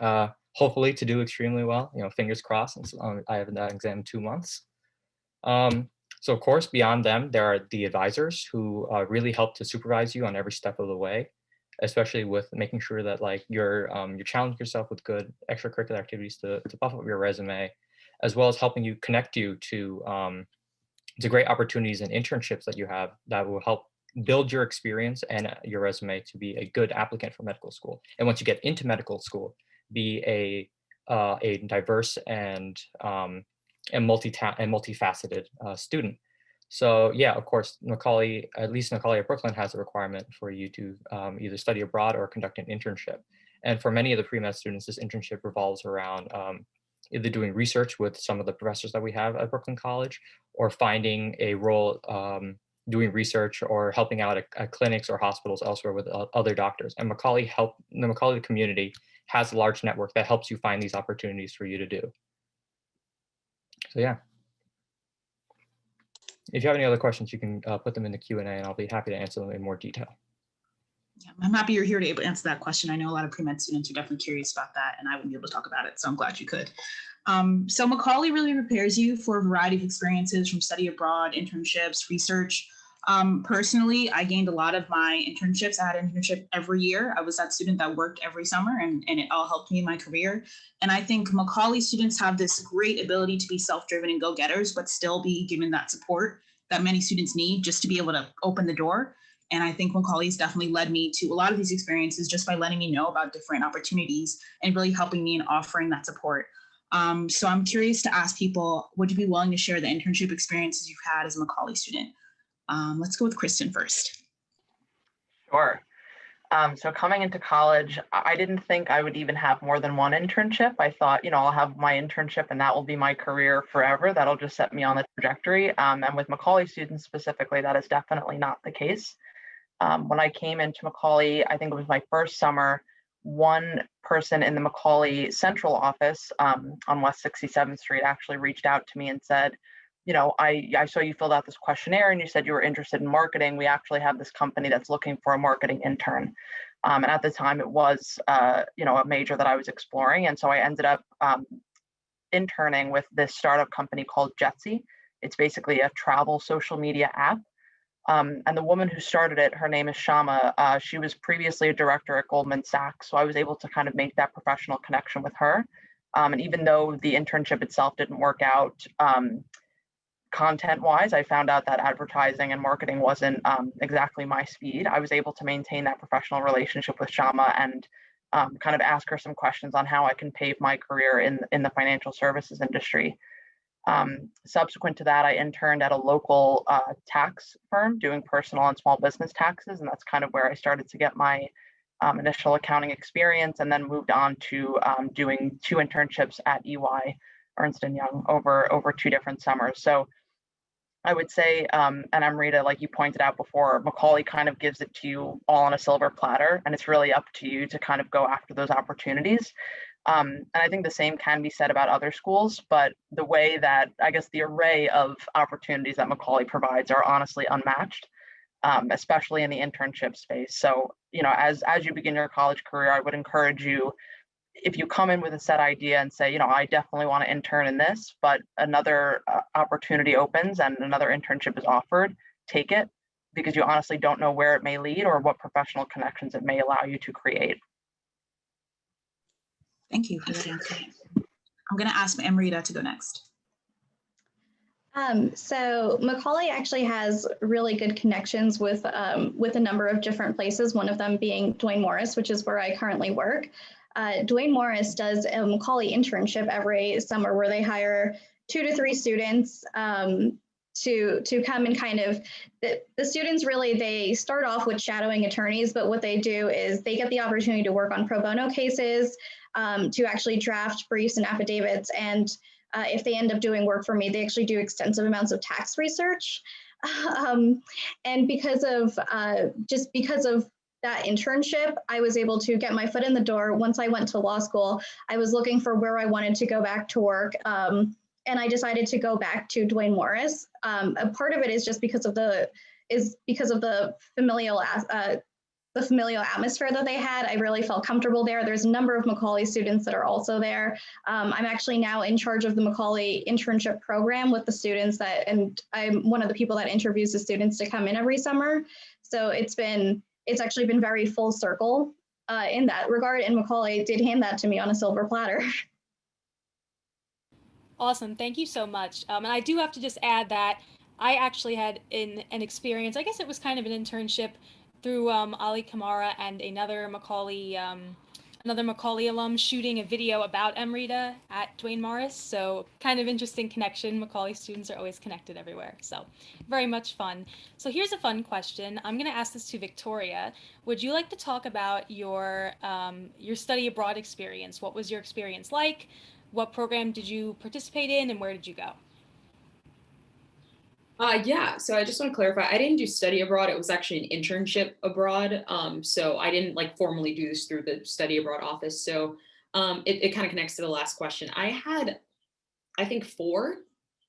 uh, hopefully to do extremely well you know fingers crossed um, i have that exam two months. Um, so of course beyond them there are the advisors who uh, really help to supervise you on every step of the way especially with making sure that like you're um, you're challenging yourself with good extracurricular activities to, to buff up your resume, as well as helping you connect you to um, to great opportunities and internships that you have that will help build your experience and uh, your resume to be a good applicant for medical school. And once you get into medical school, be a uh, a diverse and um, and multi and multifaceted uh, student. So yeah, of course, Macaulay, at least Macaulay at Brooklyn has a requirement for you to um, either study abroad or conduct an internship. And for many of the pre-med students, this internship revolves around um, either doing research with some of the professors that we have at Brooklyn College or finding a role um, doing research or helping out at, at, clinics or hospitals elsewhere with uh, other doctors. And Macaulay help the Macaulay community has a large network that helps you find these opportunities for you to do. So yeah. If you have any other questions, you can uh, put them in the Q&A and I'll be happy to answer them in more detail. Yeah, I'm happy you're here to able to answer that question. I know a lot of pre-med students are definitely curious about that and I wouldn't be able to talk about it, so I'm glad you could. Um, so Macaulay really prepares you for a variety of experiences from study abroad, internships, research, um, personally, I gained a lot of my internships. I had an internship every year. I was that student that worked every summer and, and it all helped me in my career. And I think Macaulay students have this great ability to be self-driven and go-getters, but still be given that support that many students need just to be able to open the door. And I think Macaulay's definitely led me to a lot of these experiences just by letting me know about different opportunities and really helping me in offering that support. Um, so I'm curious to ask people, would you be willing to share the internship experiences you've had as a Macaulay student? Um, let's go with Kristen first. Sure. Um, so coming into college, I didn't think I would even have more than one internship. I thought, you know, I'll have my internship and that will be my career forever. That'll just set me on the trajectory. Um, and with Macaulay students specifically, that is definitely not the case. Um, when I came into Macaulay, I think it was my first summer, one person in the Macaulay central office um, on West 67th Street actually reached out to me and said, you know, I, I saw you filled out this questionnaire and you said you were interested in marketing. We actually have this company that's looking for a marketing intern. Um, and at the time it was, uh, you know, a major that I was exploring. And so I ended up um, interning with this startup company called Jetsy. It's basically a travel social media app. Um, and the woman who started it, her name is Shama. Uh, she was previously a director at Goldman Sachs. So I was able to kind of make that professional connection with her. Um, and even though the internship itself didn't work out, um, content wise, I found out that advertising and marketing wasn't um, exactly my speed. I was able to maintain that professional relationship with Shama and um, kind of ask her some questions on how I can pave my career in, in the financial services industry. Um, subsequent to that, I interned at a local uh, tax firm doing personal and small business taxes. And that's kind of where I started to get my um, initial accounting experience and then moved on to um, doing two internships at EY, Ernst & Young over, over two different summers. So I would say, um, and Amrita, like you pointed out before, Macaulay kind of gives it to you all on a silver platter, and it's really up to you to kind of go after those opportunities. Um, and I think the same can be said about other schools, but the way that I guess the array of opportunities that Macaulay provides are honestly unmatched, um, especially in the internship space. So, you know, as as you begin your college career, I would encourage you if you come in with a set idea and say, you know, I definitely want to intern in this, but another uh, opportunity opens and another internship is offered, take it because you honestly don't know where it may lead or what professional connections it may allow you to create. Thank you for that answer. I'm going to ask Amrita to go next. Um, so Macaulay actually has really good connections with um, with a number of different places. One of them being Duane Morris, which is where I currently work uh, Duane Morris does a Macaulay internship every summer where they hire two to three students um, to to come and kind of the, the students really they start off with shadowing attorneys but what they do is they get the opportunity to work on pro bono cases um, to actually draft briefs and affidavits. And uh, if they end up doing work for me they actually do extensive amounts of tax research. Um, and because of uh, just because of that internship, I was able to get my foot in the door. Once I went to law school, I was looking for where I wanted to go back to work. Um, and I decided to go back to Duane Morris. Um, a part of it is just because of the is because of the familial uh, the familial atmosphere that they had. I really felt comfortable there. There's a number of Macaulay students that are also there. Um, I'm actually now in charge of the Macaulay internship program with the students that, and I'm one of the people that interviews the students to come in every summer. So it's been it's actually been very full circle uh, in that regard. And Macaulay did hand that to me on a silver platter. Awesome. Thank you so much. Um, and I do have to just add that I actually had in an experience, I guess it was kind of an internship through um, Ali Kamara and another Macaulay, um, another Macaulay alum shooting a video about Amrita at Duane Morris. So kind of interesting connection. Macaulay students are always connected everywhere. So very much fun. So here's a fun question. I'm going to ask this to Victoria. Would you like to talk about your, um, your study abroad experience? What was your experience like? What program did you participate in and where did you go? Uh, yeah, so I just want to clarify, I didn't do study abroad. It was actually an internship abroad. Um, so I didn't like formally do this through the study abroad office. So um, it, it kind of connects to the last question. I had, I think four,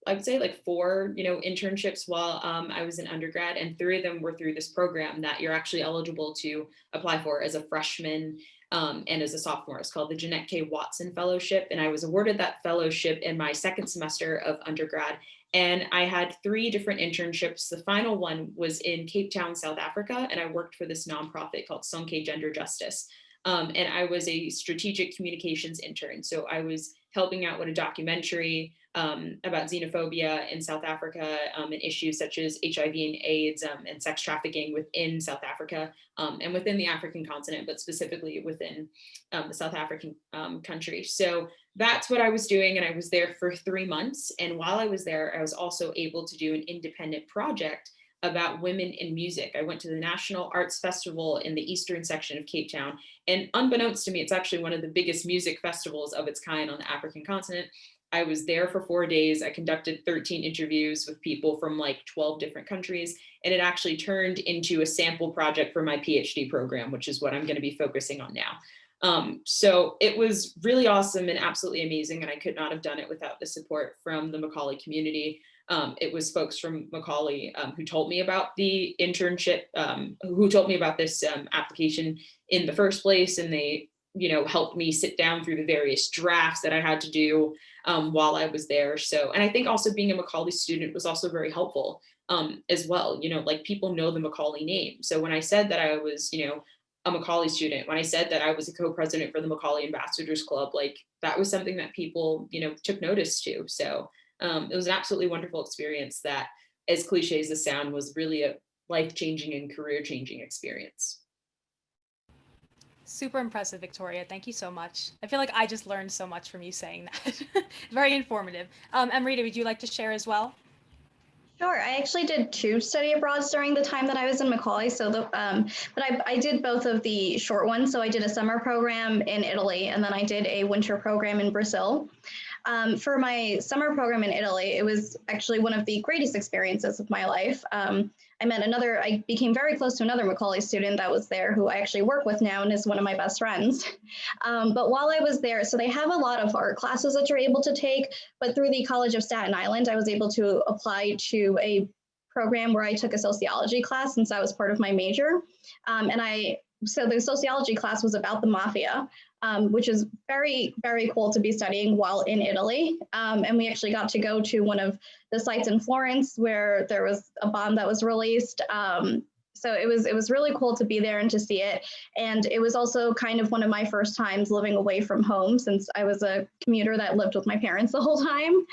I would say like four, you know, internships while um, I was in undergrad and three of them were through this program that you're actually eligible to apply for as a freshman um, and as a sophomore. It's called the Jeanette K. Watson Fellowship. And I was awarded that fellowship in my second semester of undergrad. And I had three different internships. The final one was in Cape Town, South Africa, and I worked for this nonprofit called Sonke Gender Justice. Um, and I was a strategic communications intern. So I was helping out with a documentary um, about xenophobia in South Africa um, and issues such as HIV and AIDS um, and sex trafficking within South Africa um, and within the African continent, but specifically within um, the South African um, country. So that's what I was doing. And I was there for three months. And while I was there, I was also able to do an independent project about women in music. I went to the National Arts Festival in the eastern section of Cape Town. And unbeknownst to me, it's actually one of the biggest music festivals of its kind on the African continent. I was there for four days. I conducted 13 interviews with people from like 12 different countries, and it actually turned into a sample project for my PhD program, which is what I'm gonna be focusing on now. Um, so it was really awesome and absolutely amazing, and I could not have done it without the support from the Macaulay community. Um, it was folks from Macaulay um, who told me about the internship, um, who told me about this um, application in the first place, and they you know, helped me sit down through the various drafts that I had to do um, while I was there. So, and I think also being a Macaulay student was also very helpful um, as well. You know, like people know the Macaulay name. So when I said that I was, you know, a Macaulay student, when I said that I was a co-president for the Macaulay Ambassadors Club, like that was something that people, you know, took notice to. So um, it was an absolutely wonderful experience that, as cliche as the sound, was really a life-changing and career-changing experience. Super impressive, Victoria. Thank you so much. I feel like I just learned so much from you saying that. Very informative. Um, Amrita, would you like to share as well? Sure. I actually did two study abroads during the time that I was in Macaulay. So, the, um, but I, I did both of the short ones. So I did a summer program in Italy, and then I did a winter program in Brazil. Um, for my summer program in Italy, it was actually one of the greatest experiences of my life. Um, I met another, I became very close to another Macaulay student that was there who I actually work with now and is one of my best friends. Um, but while I was there, so they have a lot of art classes that you're able to take, but through the College of Staten Island, I was able to apply to a program where I took a sociology class since that was part of my major. Um, and I so the sociology class was about the mafia, um, which is very, very cool to be studying while in Italy. Um, and we actually got to go to one of the sites in Florence where there was a bomb that was released. Um, so it was it was really cool to be there and to see it. And it was also kind of one of my first times living away from home since I was a commuter that lived with my parents the whole time.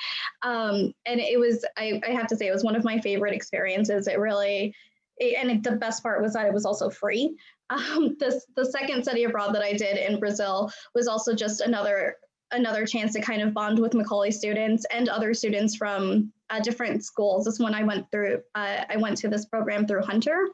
Um, and it was, I, I have to say, it was one of my favorite experiences. It really, and the best part was that it was also free. Um, this, the second study abroad that I did in Brazil was also just another another chance to kind of bond with Macaulay students and other students from uh, different schools. This one I went through, uh, I went to this program through Hunter.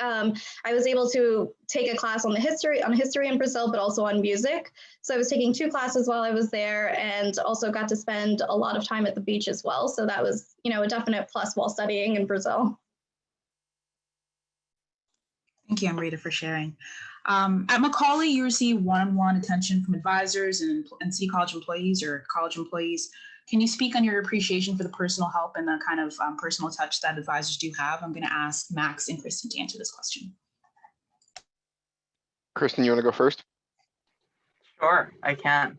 Um, I was able to take a class on the history on history in Brazil, but also on music. So I was taking two classes while I was there and also got to spend a lot of time at the beach as well. So that was, you know, a definite plus while studying in Brazil. Thank you, Amrita, for sharing. Um, at Macaulay, you receive one-on-one attention from advisors and, and City College employees or college employees. Can you speak on your appreciation for the personal help and the kind of um, personal touch that advisors do have? I'm going to ask Max and Kristen to answer this question. Kristen, you want to go first? Sure, I can.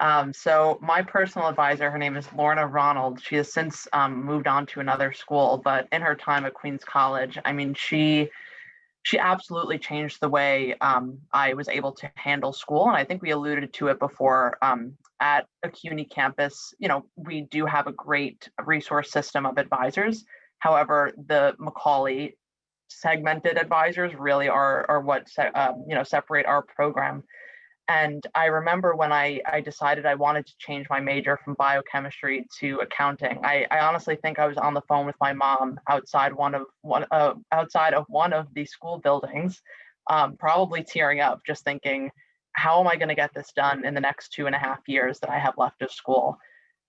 Um, so my personal advisor, her name is Lorna Ronald. She has since um, moved on to another school, but in her time at Queens College, I mean, she she absolutely changed the way um, I was able to handle school. And I think we alluded to it before um, at a CUNY campus, you know, we do have a great resource system of advisors. However, the Macaulay segmented advisors really are, are what, um, you know, separate our program and I remember when I, I decided I wanted to change my major from biochemistry to accounting. I, I honestly think I was on the phone with my mom outside one of one uh, outside of one of the school buildings, um, probably tearing up, just thinking, how am I going to get this done in the next two and a half years that I have left of school?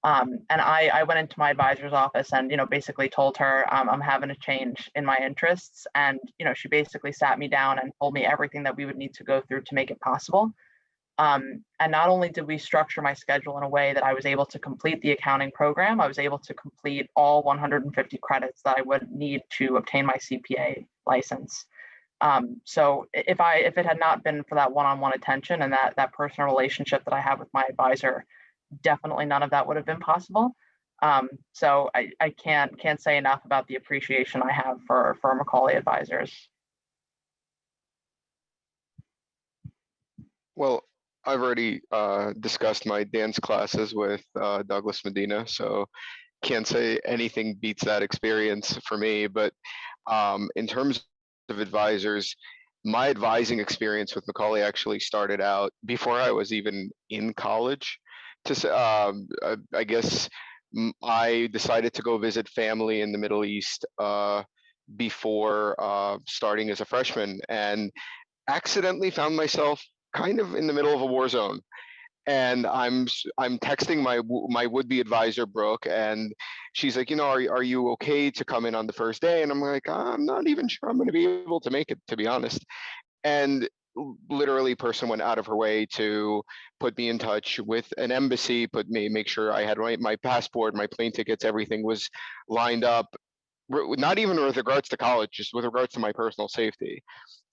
Um, and I, I went into my advisor's office and you know basically told her um, I'm having a change in my interests, and you know she basically sat me down and told me everything that we would need to go through to make it possible. Um, and not only did we structure my schedule in a way that I was able to complete the accounting program, I was able to complete all 150 credits that I would need to obtain my CPA license. Um, so if I if it had not been for that one-on-one attention and that that personal relationship that I have with my advisor, definitely none of that would have been possible. Um, so I, I can't can't say enough about the appreciation I have for for Macaulay advisors. Well, I've already uh, discussed my dance classes with uh, Douglas Medina, so can't say anything beats that experience for me. But um, in terms of advisors, my advising experience with Macaulay actually started out before I was even in college. To um, I guess I decided to go visit family in the Middle East uh, before uh, starting as a freshman, and accidentally found myself kind of in the middle of a war zone and I'm I'm texting my my would-be advisor Brooke, and she's like, you know, are are you okay to come in on the first day? And I'm like, I'm not even sure I'm going to be able to make it, to be honest. And literally, person went out of her way to put me in touch with an embassy, put me make sure I had my my passport, my plane tickets, everything was lined up. Not even with regards to college, just with regards to my personal safety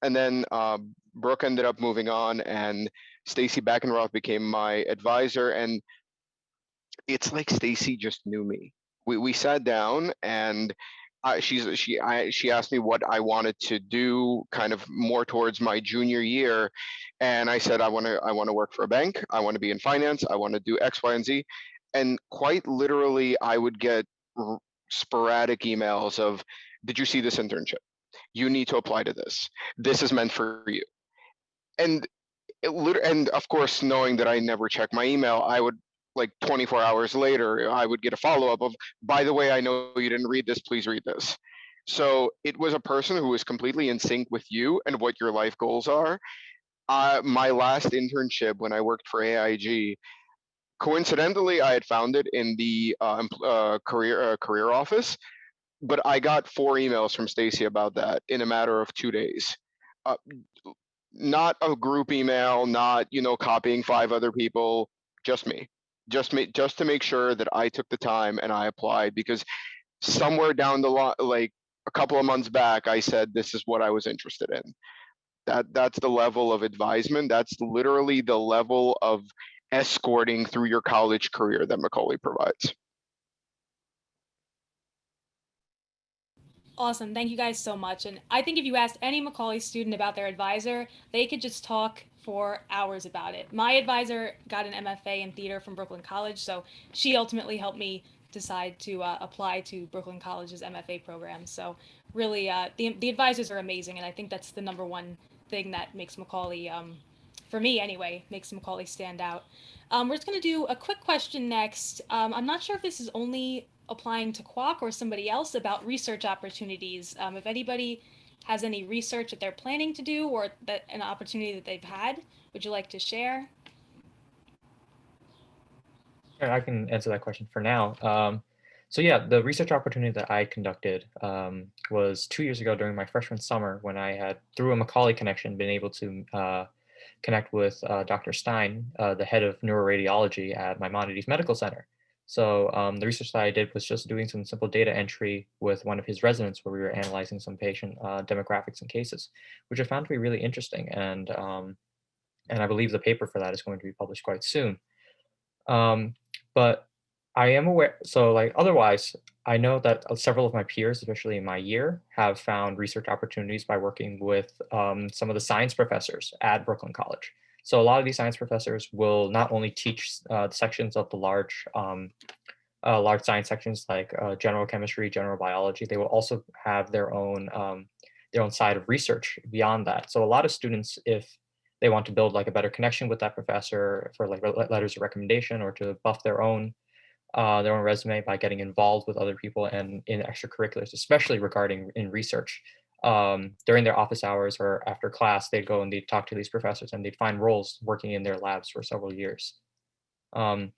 and then uh, Brooke ended up moving on, and Stacy Backenroth became my advisor. And it's like Stacy just knew me. We we sat down, and I, she's she I she asked me what I wanted to do, kind of more towards my junior year, and I said I want to I want to work for a bank. I want to be in finance. I want to do X, Y, and Z. And quite literally, I would get sporadic emails of, "Did you see this internship? you need to apply to this. This is meant for you. And it, and of course, knowing that I never check my email, I would like 24 hours later, I would get a follow up of, by the way, I know you didn't read this, please read this. So it was a person who was completely in sync with you and what your life goals are. Uh, my last internship when I worked for AIG, coincidentally, I had found it in the uh, uh, career uh, career office but I got four emails from Stacy about that in a matter of two days. Uh, not a group email, not you know copying five other people, just me, just me, just to make sure that I took the time and I applied because somewhere down the line, like a couple of months back, I said this is what I was interested in. That that's the level of advisement. That's literally the level of escorting through your college career that Macaulay provides. Awesome. Thank you guys so much. And I think if you asked any Macaulay student about their advisor, they could just talk for hours about it. My advisor got an MFA in theater from Brooklyn College, so she ultimately helped me decide to uh, apply to Brooklyn College's MFA program. So really, uh, the, the advisors are amazing, and I think that's the number one thing that makes Macaulay, um, for me anyway, makes Macaulay stand out. Um, we're just going to do a quick question next. Um, I'm not sure if this is only applying to Kwok or somebody else about research opportunities. Um, if anybody has any research that they're planning to do or that an opportunity that they've had, would you like to share? I can answer that question for now. Um, so yeah, the research opportunity that I conducted um, was two years ago during my freshman summer when I had, through a Macaulay connection, been able to uh, connect with uh, Dr. Stein, uh, the head of neuroradiology at Maimonides Medical Center. So um, the research that I did was just doing some simple data entry with one of his residents where we were analyzing some patient uh, demographics and cases, which I found to be really interesting. And, um, and I believe the paper for that is going to be published quite soon. Um, but I am aware, so like otherwise, I know that uh, several of my peers, especially in my year, have found research opportunities by working with um, some of the science professors at Brooklyn College. So a lot of these science professors will not only teach uh, sections of the large, um, uh, large science sections like uh, general chemistry, general biology, they will also have their own, um, their own side of research beyond that. So a lot of students, if they want to build like a better connection with that professor for like letters of recommendation or to buff their own uh, their own resume by getting involved with other people and in extracurriculars, especially regarding in research. Um, during their office hours or after class, they'd go and they'd talk to these professors and they'd find roles working in their labs for several years. Um,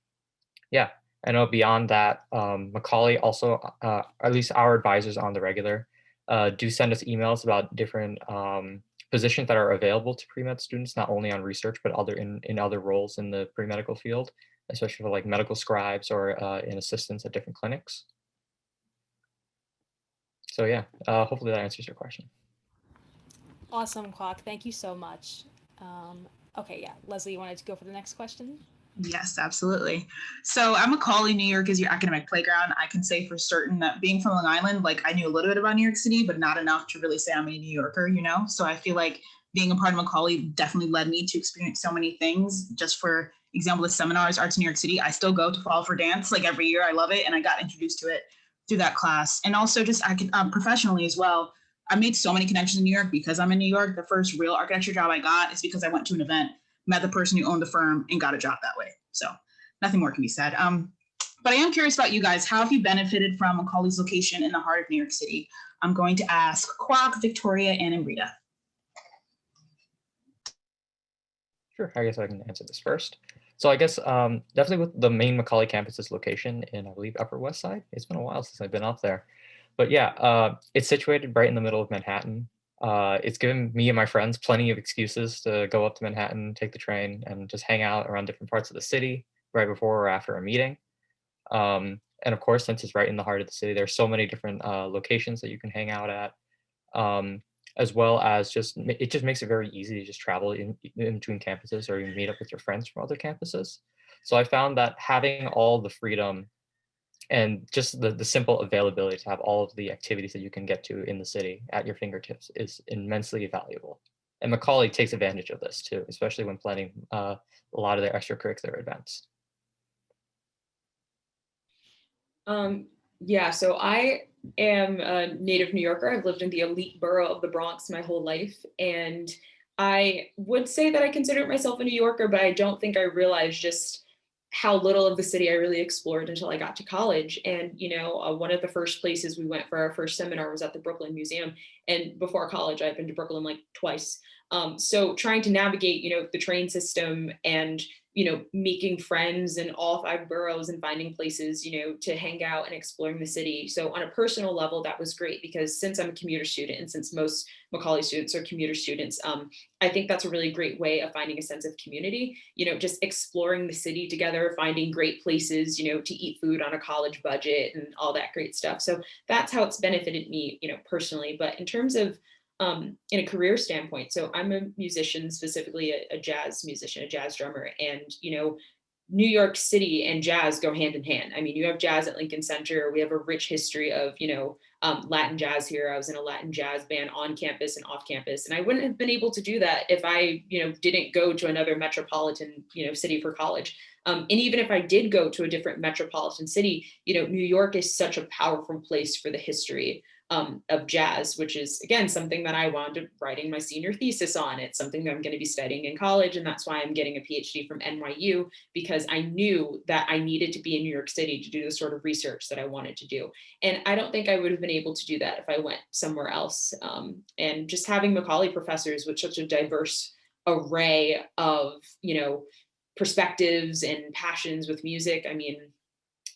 yeah, I know beyond that, um, Macaulay also, uh, at least our advisors on the regular, uh, do send us emails about different um, positions that are available to pre-med students, not only on research, but other in, in other roles in the pre-medical field especially for like medical scribes or uh, in assistance at different clinics. So yeah, uh, hopefully that answers your question. Awesome, Kwok. Thank you so much. Um, okay, yeah. Leslie, you wanted to go for the next question? Yes, absolutely. So I'm a Macaulay, New York is your academic playground. I can say for certain that being from Long Island, like I knew a little bit about New York City, but not enough to really say I'm a New Yorker, you know? So I feel like being a part of Macaulay definitely led me to experience so many things just for example, the seminars, Arts in New York City, I still go to Fall for Dance like every year. I love it. And I got introduced to it through that class. And also just I can um, professionally as well. I made so many connections in New York because I'm in New York. The first real architecture job I got is because I went to an event, met the person who owned the firm and got a job that way. So nothing more can be said. Um, but I am curious about you guys. How have you benefited from Macaulay's location in the heart of New York City? I'm going to ask Kwok, Victoria, and Amrita. Sure, I guess I can answer this first. So I guess um, definitely with the main Macaulay campus's location in, I believe, Upper West Side. It's been a while since I've been up there. But yeah, uh, it's situated right in the middle of Manhattan. Uh, it's given me and my friends plenty of excuses to go up to Manhattan, take the train, and just hang out around different parts of the city right before or after a meeting. Um, and of course, since it's right in the heart of the city, there's so many different uh, locations that you can hang out at. Um, as well as just it just makes it very easy to just travel in, in between campuses or you meet up with your friends from other campuses. So I found that having all the freedom and just the, the simple availability to have all of the activities that you can get to in the city at your fingertips is immensely valuable. And Macaulay takes advantage of this too, especially when planning uh, a lot of their extracurricular events. Um, yeah, so I am a native New Yorker. I've lived in the elite borough of the Bronx my whole life. And I would say that I consider myself a New Yorker, but I don't think I realized just how little of the city I really explored until I got to college. And, you know, uh, one of the first places we went for our first seminar was at the Brooklyn Museum. And before college, I've been to Brooklyn like twice. Um, so trying to navigate, you know, the train system and you know, making friends in all five boroughs and finding places, you know, to hang out and exploring the city. So on a personal level, that was great because since I'm a commuter student and since most Macaulay students are commuter students, um, I think that's a really great way of finding a sense of community, you know, just exploring the city together, finding great places, you know, to eat food on a college budget and all that great stuff. So that's how it's benefited me, you know, personally. But in terms of um, in a career standpoint. So I'm a musician, specifically a, a, jazz musician, a jazz drummer, and you know, New York City and jazz go hand in hand. I mean, you have jazz at Lincoln Center. We have a rich history of you know um, Latin jazz here. I was in a Latin jazz band on campus and off campus, and I wouldn't have been able to do that if I you know didn't go to another metropolitan you know city for college. Um, and even if I did go to a different metropolitan city, you know, New York is such a powerful place for the history um, of jazz, which is again, something that I wound up writing my senior thesis on. It's something that I'm gonna be studying in college. And that's why I'm getting a PhD from NYU because I knew that I needed to be in New York City to do the sort of research that I wanted to do. And I don't think I would have been able to do that if I went somewhere else. Um, and just having Macaulay professors with such a diverse array of, you know, perspectives and passions with music. I mean,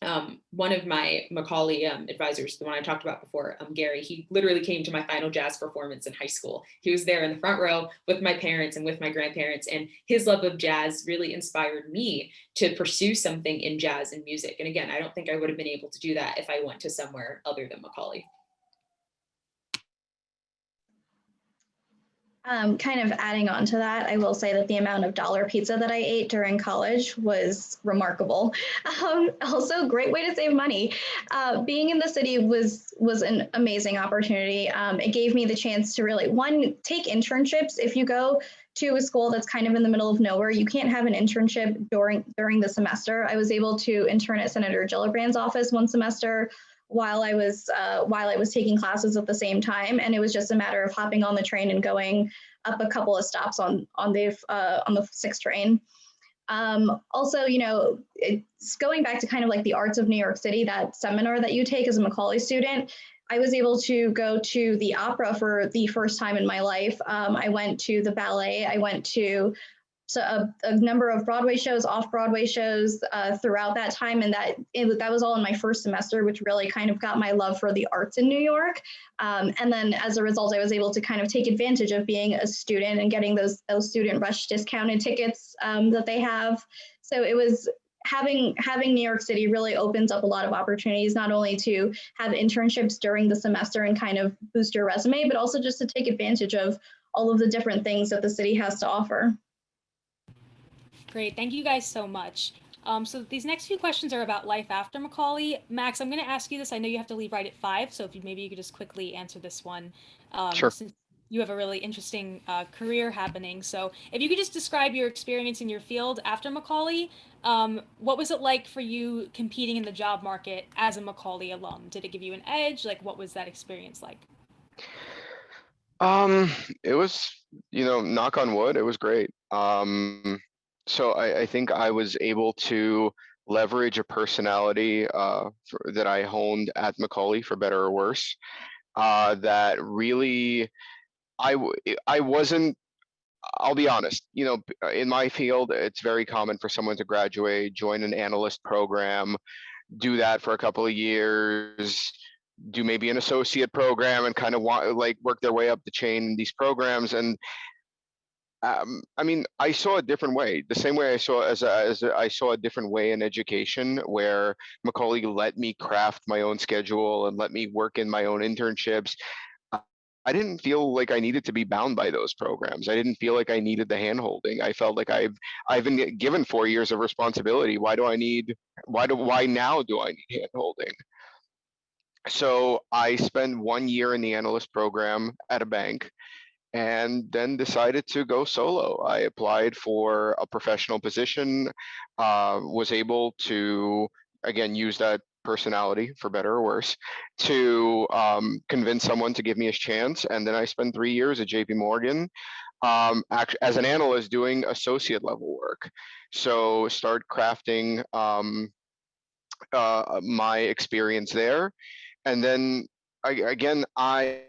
um, one of my Macaulay um, advisors, the one I talked about before, um, Gary, he literally came to my final jazz performance in high school. He was there in the front row with my parents and with my grandparents, and his love of jazz really inspired me to pursue something in jazz and music. And again, I don't think I would have been able to do that if I went to somewhere other than Macaulay. Um, kind of adding on to that, I will say that the amount of dollar pizza that I ate during college was remarkable. Um, also, great way to save money. Uh, being in the city was was an amazing opportunity. Um, it gave me the chance to really one take internships. If you go to a school that's kind of in the middle of nowhere, you can't have an internship during during the semester. I was able to intern at Senator Gillibrand's office one semester while I was uh, while I was taking classes at the same time, and it was just a matter of hopping on the train and going up a couple of stops on on the uh, on the six train. Um, also, you know, it's going back to kind of like the arts of New York City, that seminar that you take as a Macaulay student. I was able to go to the opera for the first time in my life. Um, I went to the ballet. I went to so a, a, number of Broadway shows, off-Broadway shows uh, throughout that time, and that it, that was all in my first semester, which really kind of got my love for the arts in New York. Um, and then as a result, I was able to kind of take advantage of being a student and getting those those student rush discounted tickets um, that they have. So it was having having New York City really opens up a lot of opportunities, not only to have internships during the semester and kind of boost your resume, but also just to take advantage of all of the different things that the city has to offer. Great, thank you guys so much. Um, so these next few questions are about life after Macaulay. Max, I'm going to ask you this. I know you have to leave right at five, so if you maybe you could just quickly answer this one. Um, sure. Since you have a really interesting uh, career happening, so if you could just describe your experience in your field after Macaulay, um, what was it like for you competing in the job market as a Macaulay alum? Did it give you an edge? Like, what was that experience like? Um, it was, you know, knock on wood, it was great. Um, so I, I think I was able to leverage a personality uh, for, that I honed at Macaulay, for better or worse. Uh, that really, I I wasn't. I'll be honest. You know, uh, in my field, it's very common for someone to graduate, join an analyst program, do that for a couple of years, do maybe an associate program, and kind of want like work their way up the chain in these programs. And um, I mean, I saw a different way. The same way I saw as as I saw a different way in education, where Macaulay let me craft my own schedule and let me work in my own internships. I didn't feel like I needed to be bound by those programs. I didn't feel like I needed the handholding. I felt like I've I've been given four years of responsibility. Why do I need? Why do why now do I need handholding? So I spent one year in the analyst program at a bank and then decided to go solo. I applied for a professional position, uh, was able to, again, use that personality for better or worse to um, convince someone to give me a chance. And then I spent three years at JP Morgan um, as an analyst doing associate level work. So start crafting um, uh, my experience there. And then I, again, I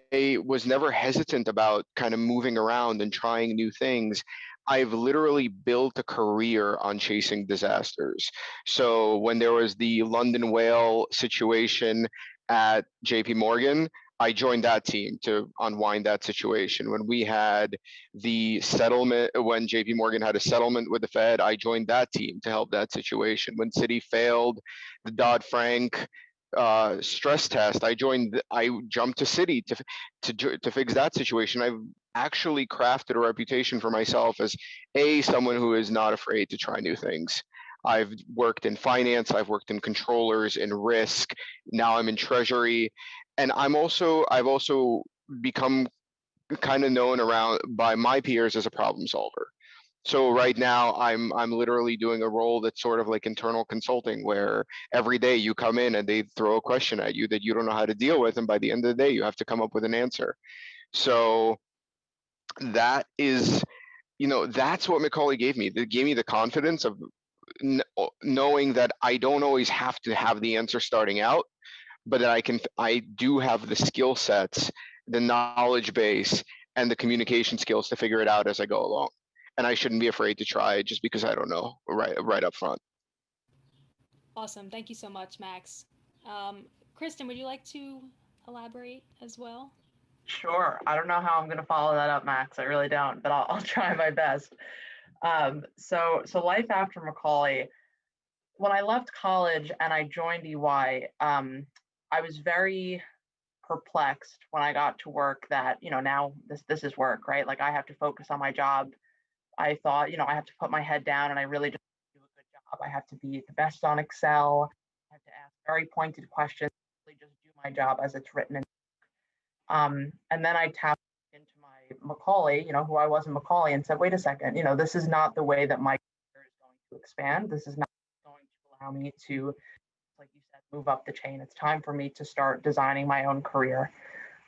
was never hesitant about kind of moving around and trying new things. I've literally built a career on chasing disasters. So when there was the London whale situation at JP Morgan, I joined that team to unwind that situation. When we had the settlement, when JP Morgan had a settlement with the Fed, I joined that team to help that situation. When Citi failed, the Dodd Frank uh, stress test. I joined. I jumped to Citi to to to fix that situation. I've actually crafted a reputation for myself as a someone who is not afraid to try new things. I've worked in finance. I've worked in controllers in risk. Now I'm in treasury, and I'm also I've also become kind of known around by my peers as a problem solver so right now i'm i'm literally doing a role that's sort of like internal consulting where every day you come in and they throw a question at you that you don't know how to deal with and by the end of the day you have to come up with an answer. So that is you know that's what macaulay gave me. It gave me the confidence of knowing that i don't always have to have the answer starting out but that i can i do have the skill sets the knowledge base and the communication skills to figure it out as i go along and I shouldn't be afraid to try just because I don't know right right up front. Awesome. Thank you so much, Max. Um, Kristen, would you like to elaborate as well? Sure. I don't know how I'm going to follow that up, Max. I really don't, but I'll, I'll try my best. Um, so, so life after Macaulay. When I left college and I joined EY, um, I was very perplexed when I got to work that, you know, now this this is work, right? Like I have to focus on my job. I thought, you know, I have to put my head down and I really just do a good job. I have to be the best on Excel. I have to ask very pointed questions, really just do my job as it's written. In. Um, and then I tapped into my Macaulay, you know, who I was in Macaulay and said, wait a second, you know, this is not the way that my career is going to expand. This is not going to allow me to, like you said, move up the chain. It's time for me to start designing my own career.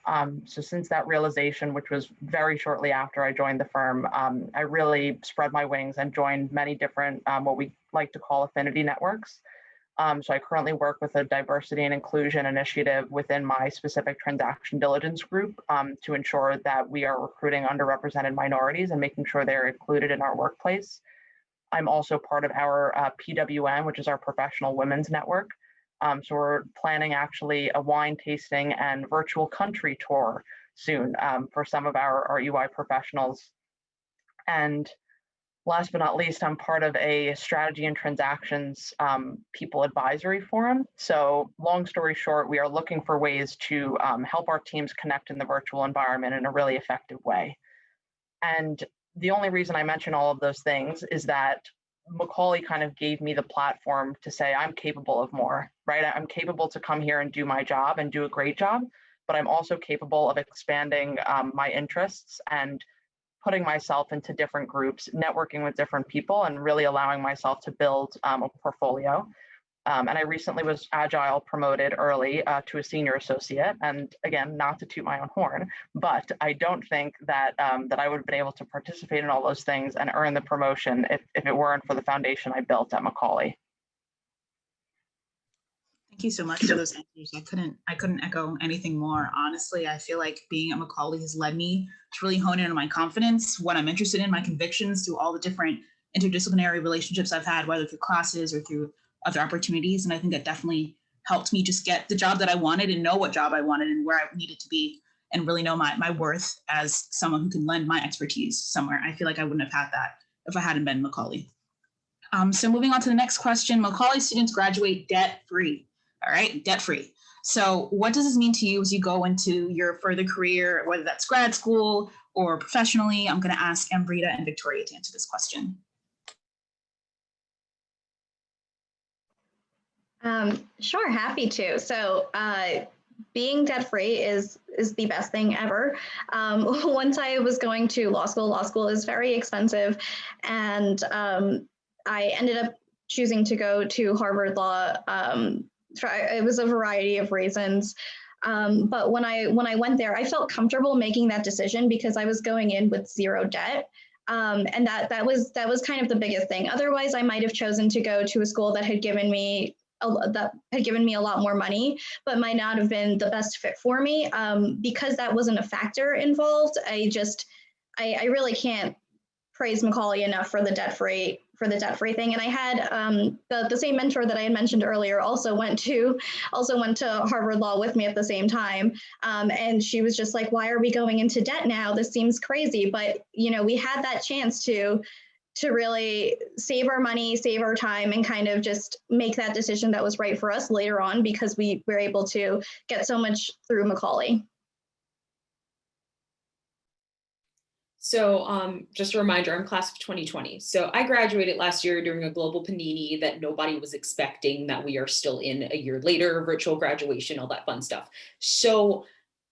Um, so since that realization, which was very shortly after I joined the firm, um, I really spread my wings and joined many different, um, what we like to call affinity networks. Um, so I currently work with a diversity and inclusion initiative within my specific transaction diligence group um, to ensure that we are recruiting underrepresented minorities and making sure they're included in our workplace. I'm also part of our uh, PWN, which is our professional women's network. Um, so we're planning actually a wine tasting and virtual country tour soon um, for some of our, our EY professionals. And last but not least, I'm part of a strategy and transactions um, people advisory forum. So long story short, we are looking for ways to um, help our teams connect in the virtual environment in a really effective way. And the only reason I mention all of those things is that Macaulay kind of gave me the platform to say I'm capable of more, right? I'm capable to come here and do my job and do a great job, but I'm also capable of expanding um, my interests and putting myself into different groups, networking with different people, and really allowing myself to build um, a portfolio. Um, and I recently was agile promoted early uh, to a senior associate. And again, not to toot my own horn, but I don't think that um, that I would have been able to participate in all those things and earn the promotion if, if it weren't for the foundation I built at Macaulay. Thank you so much for those answers. I couldn't I couldn't echo anything more. Honestly, I feel like being at Macaulay has led me to really hone in on my confidence, what I'm interested in, my convictions through all the different interdisciplinary relationships I've had, whether through classes or through other opportunities. And I think that definitely helped me just get the job that I wanted and know what job I wanted and where I needed to be and really know my, my worth as someone who can lend my expertise somewhere. I feel like I wouldn't have had that if I hadn't been Macaulay. Um, so moving on to the next question, Macaulay students graduate debt free, all right, debt free. So what does this mean to you as you go into your further career, whether that's grad school or professionally? I'm gonna ask Amrita and Victoria to answer this question. Um, sure, happy to. So uh, being debt free is is the best thing ever. Um, once I was going to law school, law school is very expensive, and um, I ended up choosing to go to Harvard Law. Um, for, it was a variety of reasons. Um, but when I when I went there, I felt comfortable making that decision because I was going in with zero debt. Um, and that that was that was kind of the biggest thing. Otherwise, I might have chosen to go to a school that had given me that had given me a lot more money, but might not have been the best fit for me. Um, because that wasn't a factor involved, I just, I, I really can't praise Macaulay enough for the debt free for the debt free thing. And I had um, the the same mentor that I had mentioned earlier also went to also went to Harvard Law with me at the same time, um, and she was just like, "Why are we going into debt now? This seems crazy." But you know, we had that chance to to really save our money, save our time, and kind of just make that decision that was right for us later on because we were able to get so much through Macaulay. So um, just a reminder, I'm class of 2020. So I graduated last year during a global panini that nobody was expecting that we are still in a year later, virtual graduation, all that fun stuff. So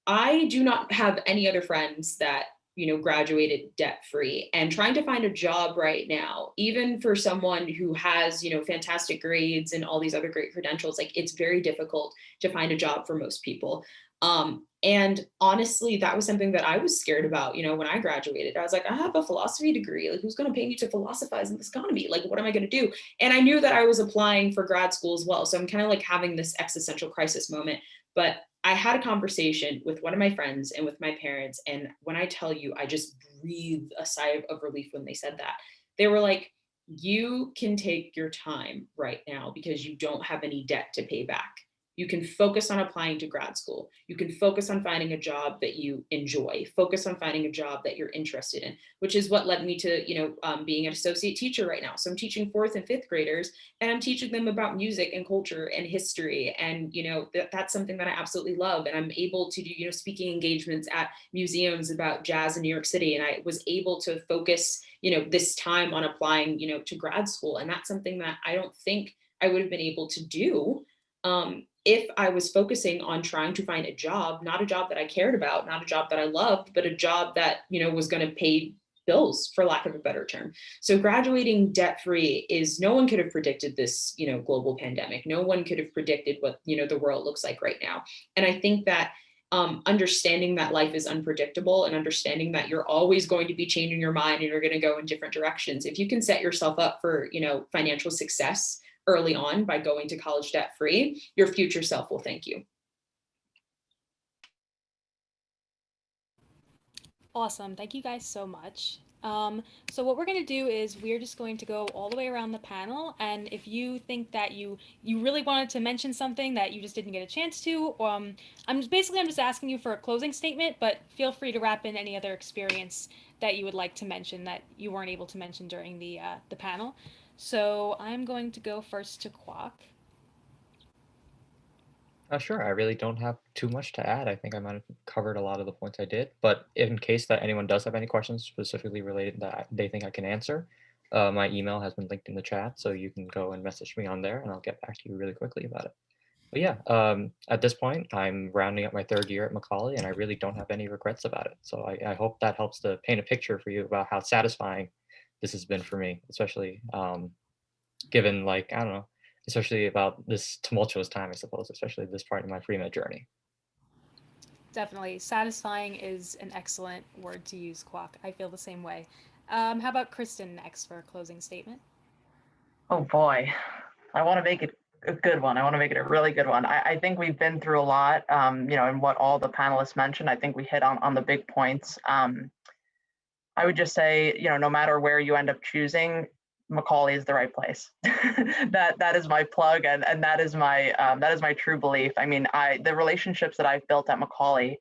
I do not have any other friends that you know, graduated debt free and trying to find a job right now, even for someone who has, you know, fantastic grades and all these other great credentials, like it's very difficult to find a job for most people. Um, and honestly, that was something that I was scared about, you know, when I graduated. I was like, I have a philosophy degree. Like, who's going to pay me to philosophize in this economy? Like, what am I going to do? And I knew that I was applying for grad school as well. So I'm kind of like having this existential crisis moment. But I had a conversation with one of my friends and with my parents. And when I tell you, I just breathed a sigh of relief when they said that. They were like, you can take your time right now because you don't have any debt to pay back. You can focus on applying to grad school. You can focus on finding a job that you enjoy, focus on finding a job that you're interested in, which is what led me to, you know, um, being an associate teacher right now. So I'm teaching fourth and fifth graders and I'm teaching them about music and culture and history. And, you know, th that's something that I absolutely love. And I'm able to do, you know, speaking engagements at museums about jazz in New York City. And I was able to focus, you know, this time on applying, you know, to grad school. And that's something that I don't think I would have been able to do um, if I was focusing on trying to find a job, not a job that I cared about, not a job that I loved, but a job that, you know, was going to pay bills for lack of a better term. So graduating debt free is no one could have predicted this, you know, global pandemic. No one could have predicted what, you know, the world looks like right now. And I think that um, understanding that life is unpredictable and understanding that you're always going to be changing your mind and you're going to go in different directions. If you can set yourself up for, you know, financial success early on by going to college debt free, your future self will thank you. Awesome. Thank you guys so much. Um, so what we're going to do is we're just going to go all the way around the panel. And if you think that you you really wanted to mention something that you just didn't get a chance to, um, I'm just, basically I'm just asking you for a closing statement, but feel free to wrap in any other experience that you would like to mention that you weren't able to mention during the uh, the panel. So I'm going to go first to Kwok. Uh, sure, I really don't have too much to add. I think I might have covered a lot of the points I did, but in case that anyone does have any questions specifically related that they think I can answer, uh, my email has been linked in the chat, so you can go and message me on there and I'll get back to you really quickly about it. But yeah, um, at this point, I'm rounding up my third year at Macaulay and I really don't have any regrets about it. So I, I hope that helps to paint a picture for you about how satisfying this has been for me, especially um, given like, I don't know, especially about this tumultuous time, I suppose, especially this part of my pre-med journey. Definitely. Satisfying is an excellent word to use, Kwok. I feel the same way. Um, how about Kristen next for a closing statement? Oh boy, I want to make it a good one. I want to make it a really good one. I, I think we've been through a lot, um, you know, and what all the panelists mentioned. I think we hit on, on the big points. Um, I would just say, you know, no matter where you end up choosing, Macaulay is the right place. that that is my plug, and and that is my um, that is my true belief. I mean, I the relationships that I've built at Macaulay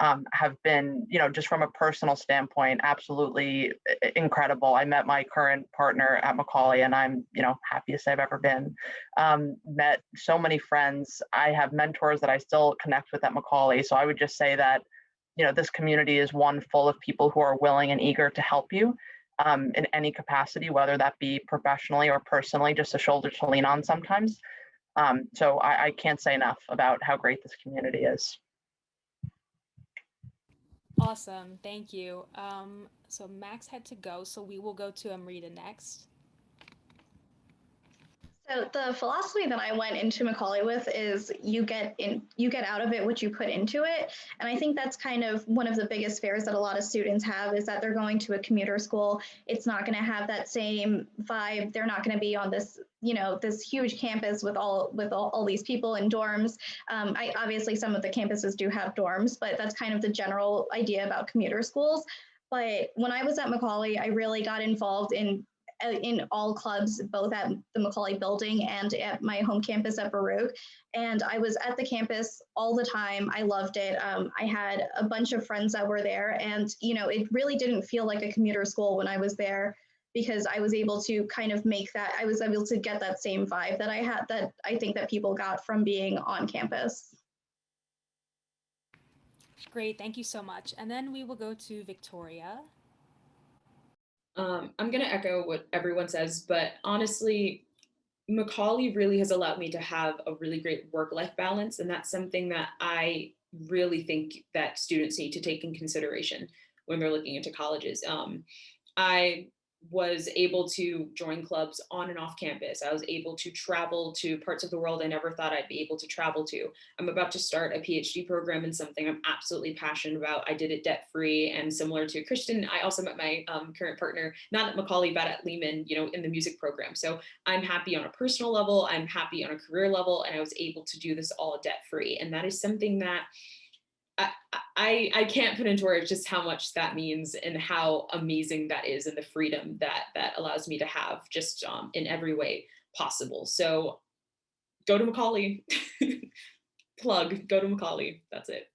um, have been, you know, just from a personal standpoint, absolutely incredible. I met my current partner at Macaulay, and I'm, you know, happiest I've ever been. Um, met so many friends. I have mentors that I still connect with at Macaulay. So I would just say that you know, this community is one full of people who are willing and eager to help you um, in any capacity, whether that be professionally or personally, just a shoulder to lean on sometimes. Um, so I, I can't say enough about how great this community is. Awesome, thank you. Um, so Max had to go, so we will go to Amrita next. So the philosophy that I went into Macaulay with is you get in you get out of it what you put into it. And I think that's kind of one of the biggest fears that a lot of students have is that they're going to a commuter school. It's not going to have that same vibe. They're not going to be on this, you know, this huge campus with all with all, all these people in dorms. Um, I obviously some of the campuses do have dorms, but that's kind of the general idea about commuter schools. But when I was at Macaulay, I really got involved in in all clubs, both at the Macaulay building and at my home campus at Baruch. And I was at the campus all the time. I loved it. Um, I had a bunch of friends that were there and, you know, it really didn't feel like a commuter school when I was there because I was able to kind of make that, I was able to get that same vibe that I had that I think that people got from being on campus. Great, thank you so much. And then we will go to Victoria. Um, I'm going to echo what everyone says, but honestly, Macaulay really has allowed me to have a really great work-life balance. And that's something that I really think that students need to take in consideration when they're looking into colleges. Um, I was able to join clubs on and off campus. I was able to travel to parts of the world I never thought I'd be able to travel to. I'm about to start a PhD program in something I'm absolutely passionate about. I did it debt free and similar to Kristen. I also met my um, current partner, not at Macaulay, but at Lehman, you know, in the music program. So I'm happy on a personal level. I'm happy on a career level, and I was able to do this all debt free. And that is something that I, I can't put into words just how much that means and how amazing that is and the freedom that that allows me to have just um, in every way possible. So go to Macaulay. plug, go to Macaulay. That's it.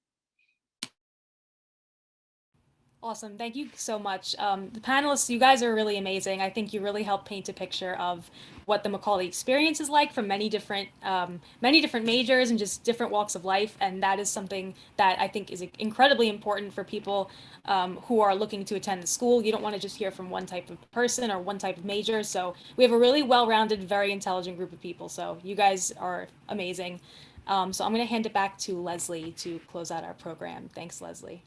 Awesome. Thank you so much. Um, the panelists, you guys are really amazing. I think you really helped paint a picture of what the Macaulay experience is like from many different, um, many different majors and just different walks of life. And that is something that I think is incredibly important for people um, who are looking to attend the school. You don't want to just hear from one type of person or one type of major. So we have a really well-rounded, very intelligent group of people. So you guys are amazing. Um, so I'm going to hand it back to Leslie to close out our program. Thanks, Leslie.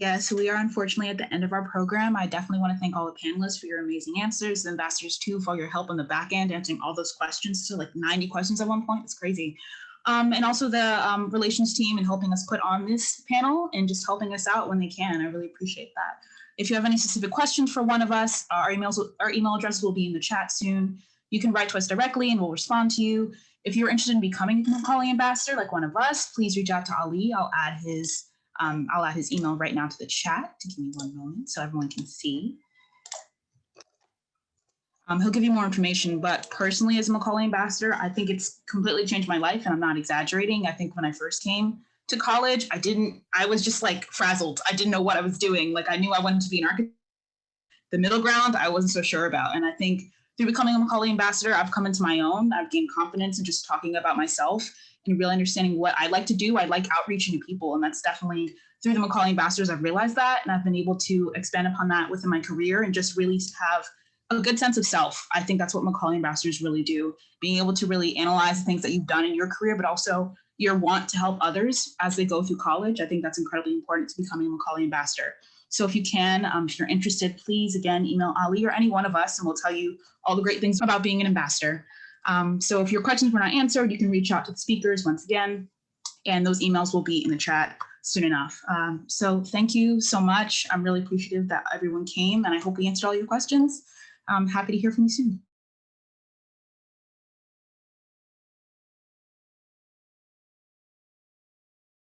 Yeah, so we are unfortunately at the end of our program. I definitely want to thank all the panelists for your amazing answers, the ambassadors too for your help on the back end, answering all those questions. So like 90 questions at one point, it's crazy. Um, and also the um, relations team and helping us put on this panel and just helping us out when they can. I really appreciate that. If you have any specific questions for one of us, our emails, our email address will be in the chat soon. You can write to us directly and we'll respond to you. If you're interested in becoming a Macaulay ambassador like one of us, please reach out to Ali. I'll add his um, I'll add his email right now to the chat to give me one moment so everyone can see. Um, he'll give you more information, but personally as a Macaulay ambassador, I think it's completely changed my life and I'm not exaggerating. I think when I first came to college, I didn't, I was just like frazzled. I didn't know what I was doing. Like I knew I wanted to be an architect. The middle ground, I wasn't so sure about. And I think through becoming a Macaulay ambassador, I've come into my own. I've gained confidence in just talking about myself and really understanding what I like to do. I like outreaching to people, and that's definitely through the Macaulay Ambassadors, I've realized that, and I've been able to expand upon that within my career and just really have a good sense of self. I think that's what Macaulay Ambassadors really do, being able to really analyze the things that you've done in your career, but also your want to help others as they go through college. I think that's incredibly important to becoming a Macaulay Ambassador. So if you can, um, if you're interested, please again, email Ali or any one of us and we'll tell you all the great things about being an ambassador. Um, so if your questions were not answered, you can reach out to the speakers once again, and those emails will be in the chat soon enough. Um, so thank you so much. I'm really appreciative that everyone came and I hope we answered all your questions. I'm happy to hear from you soon.